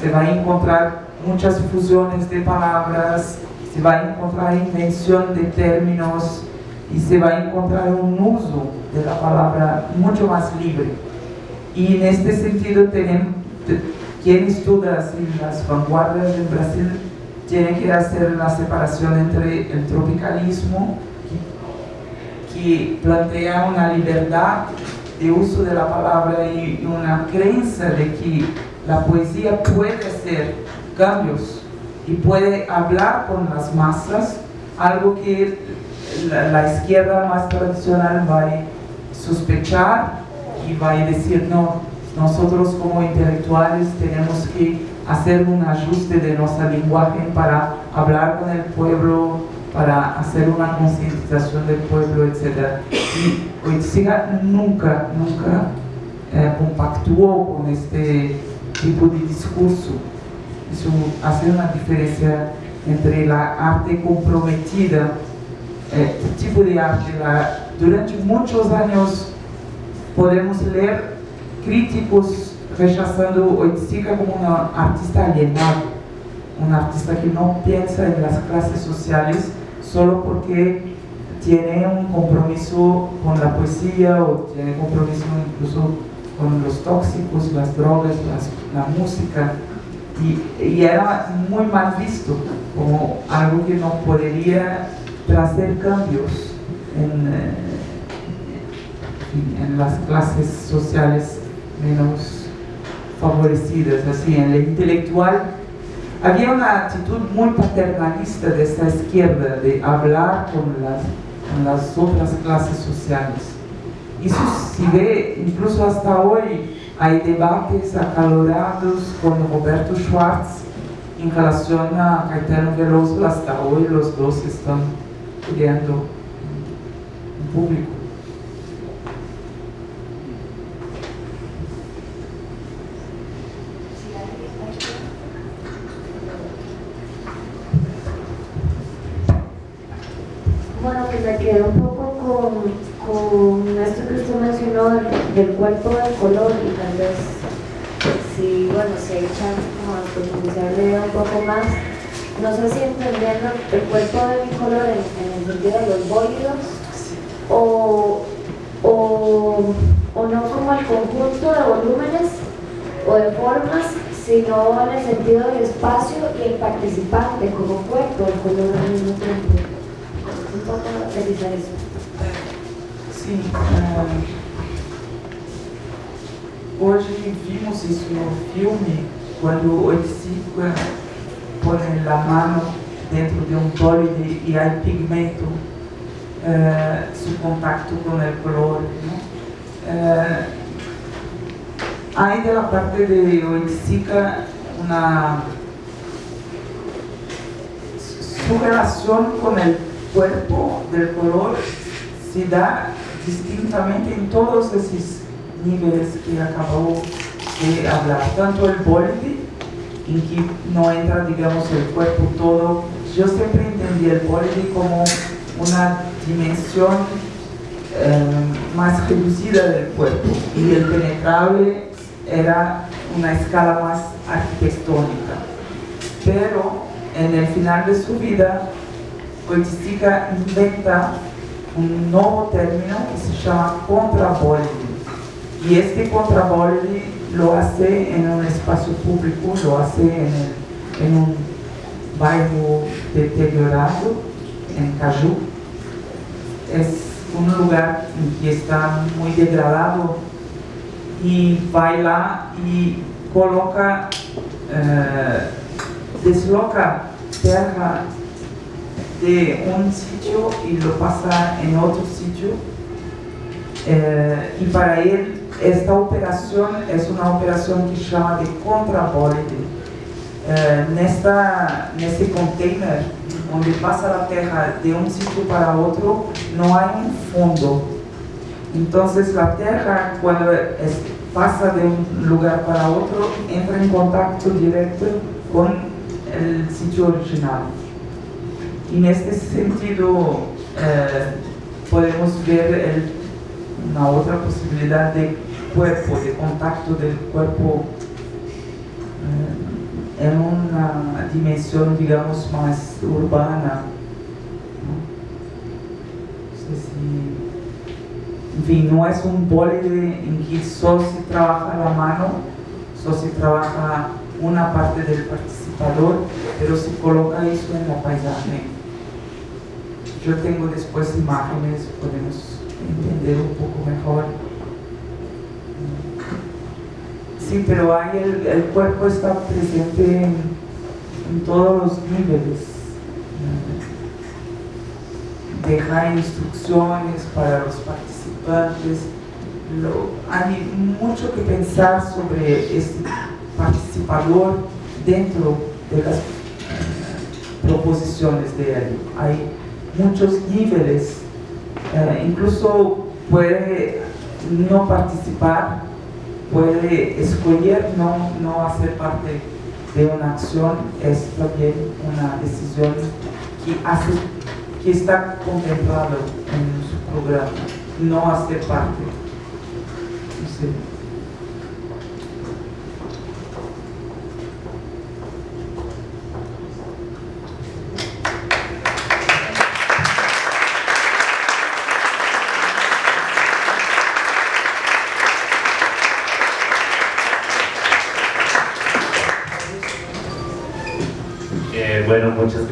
Se va a encontrar muchas fusiones de palabras, se va a encontrar invención de términos y se va a encontrar un uso de la palabra mucho más libre. Y en este sentido, tenemos, quien estudia las vanguardias del Brasil tiene que hacer la separación entre el tropicalismo que plantea una libertad de uso de la palabra y una creencia de que la poesía puede hacer cambios y puede hablar con las masas, algo que la, izquierda más tradicional va a sospechar y va a decir no, nosotros como intelectuales tenemos que hacer un ajuste de nuestro lenguaje para hablar con el pueblo para hacer una concientización del pueblo, etc. Y Oiticiga nunca, nunca eh, compactuó con este tipo de discurso. Eso hace una diferencia entre la arte comprometida, eh, tipo de arte. durante muchos años podemos leer críticos rechazando Oiticiga como una artista alienada, un artista que no piensa en las clases sociales, solo porque tiene un compromiso con la poesía o tiene compromiso incluso con los tóxicos, las drogas, la música. Y, era muy mal visto como algo que no podría traer cambios en, eh, en las clases sociales menos favorecidas, así en el intelectual había una actitud muy paternalista de esta izquierda de hablar con las, con las otras clases sociales. Y eso se ve incluso hasta hoy. Hay debates acalorados con Roberto Schwartz en relación a Caetano Veloso. Hasta hoy los dos están peleando en público. me quedé un poco con, con esto que usted mencionó del, cuerpo del color y tal vez si bueno si hay chance como de profundizarle un poco más no sé si entendiendo el cuerpo de bicolor en, en el sentido de los bólidos o, o, o no como el conjunto de volúmenes o de formas, sino en el sentido del espacio y el participante como cuerpo del color al mismo tiempo. Un poco analizar eso. Sim. ah, hoje vimos isso no filme, quando Oiticica põe a mano dentro de um bólido e há pigmento, ah, su contacto com o color. hay de la parte de Oiticica una su relación con el cuerpo del color se da distintamente en todos esos niveles que acabó de hablar. Tanto el borde, en que no entra, digamos, el cuerpo todo. Yo siempre entendí el borde como una dimensión eh, más reducida del cuerpo y el penetrable era una escala más arquitectónica. Pero en el final de su vida, Oiticica inventa un nuevo término que se llama contrabólido. Y este contrabólido lo hace en un espacio público, lo hace en, en un bairro deteriorado, en Caju. Es un lugar que está muy degradado y baila y coloca, eh, desloca tierra de un sitio y lo pasa en otro sitio. Eh, y para él esta operación es una operación que se de contrabólido. Eh, nesta, container onde passa a terra de um sítio para outro, não há um fundo. Então, a terra, quando passa de um lugar para outro, entra em contato direto com o sítio original. E neste sentido, eh, podemos ver el- uma outra possibilidade de cuerpo, de contacto del cuerpo eh, en una dimensión, digamos, más urbana. ¿no? Sé si- En fin, no es un bólido en que solo se trabaja la mano, solo se trabaja una parte del participador, pero se coloca eso en la paisaje. Yo tengo después imágenes, podemos entender un poco mejor. Sí, pero ahí el, cuerpo está presente en, todos los niveles. Deja instrucciones para los participantes. Hay mucho que pensar sobre este participador dentro de las proposiciones de él. Hay muchos niveles, eh, incluso puede no participar, puede escoger no, no hacer parte de una acción, es también una decisión que, hace, que está contemplado en su programa, no hacer parte.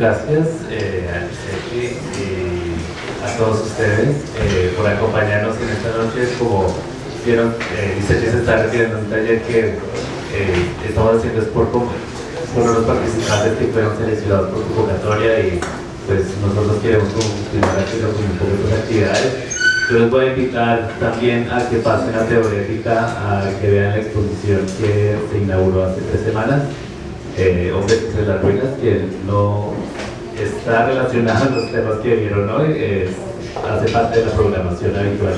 Gracias eh, a y a todos ustedes eh, por acompañarnos en esta noche. Como vieron, eh, Giuseppe se está refiriendo un taller que eh, estamos haciendo es por, por los participantes que fueron seleccionados por convocatoria y pues nosotros queremos continuar haciendo con un poco de actividades. Yo les voy a invitar también a que pasen a Teorética, a que vean la exposición que se inauguró hace tres semanas eh, Hombres entre las ruinas, que no está relacionado a los temas que vieron hoy, es- hace parte de la programación habitual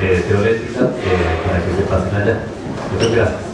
de, de Teorética, eh, para que se pasen allá. Muchas gracias.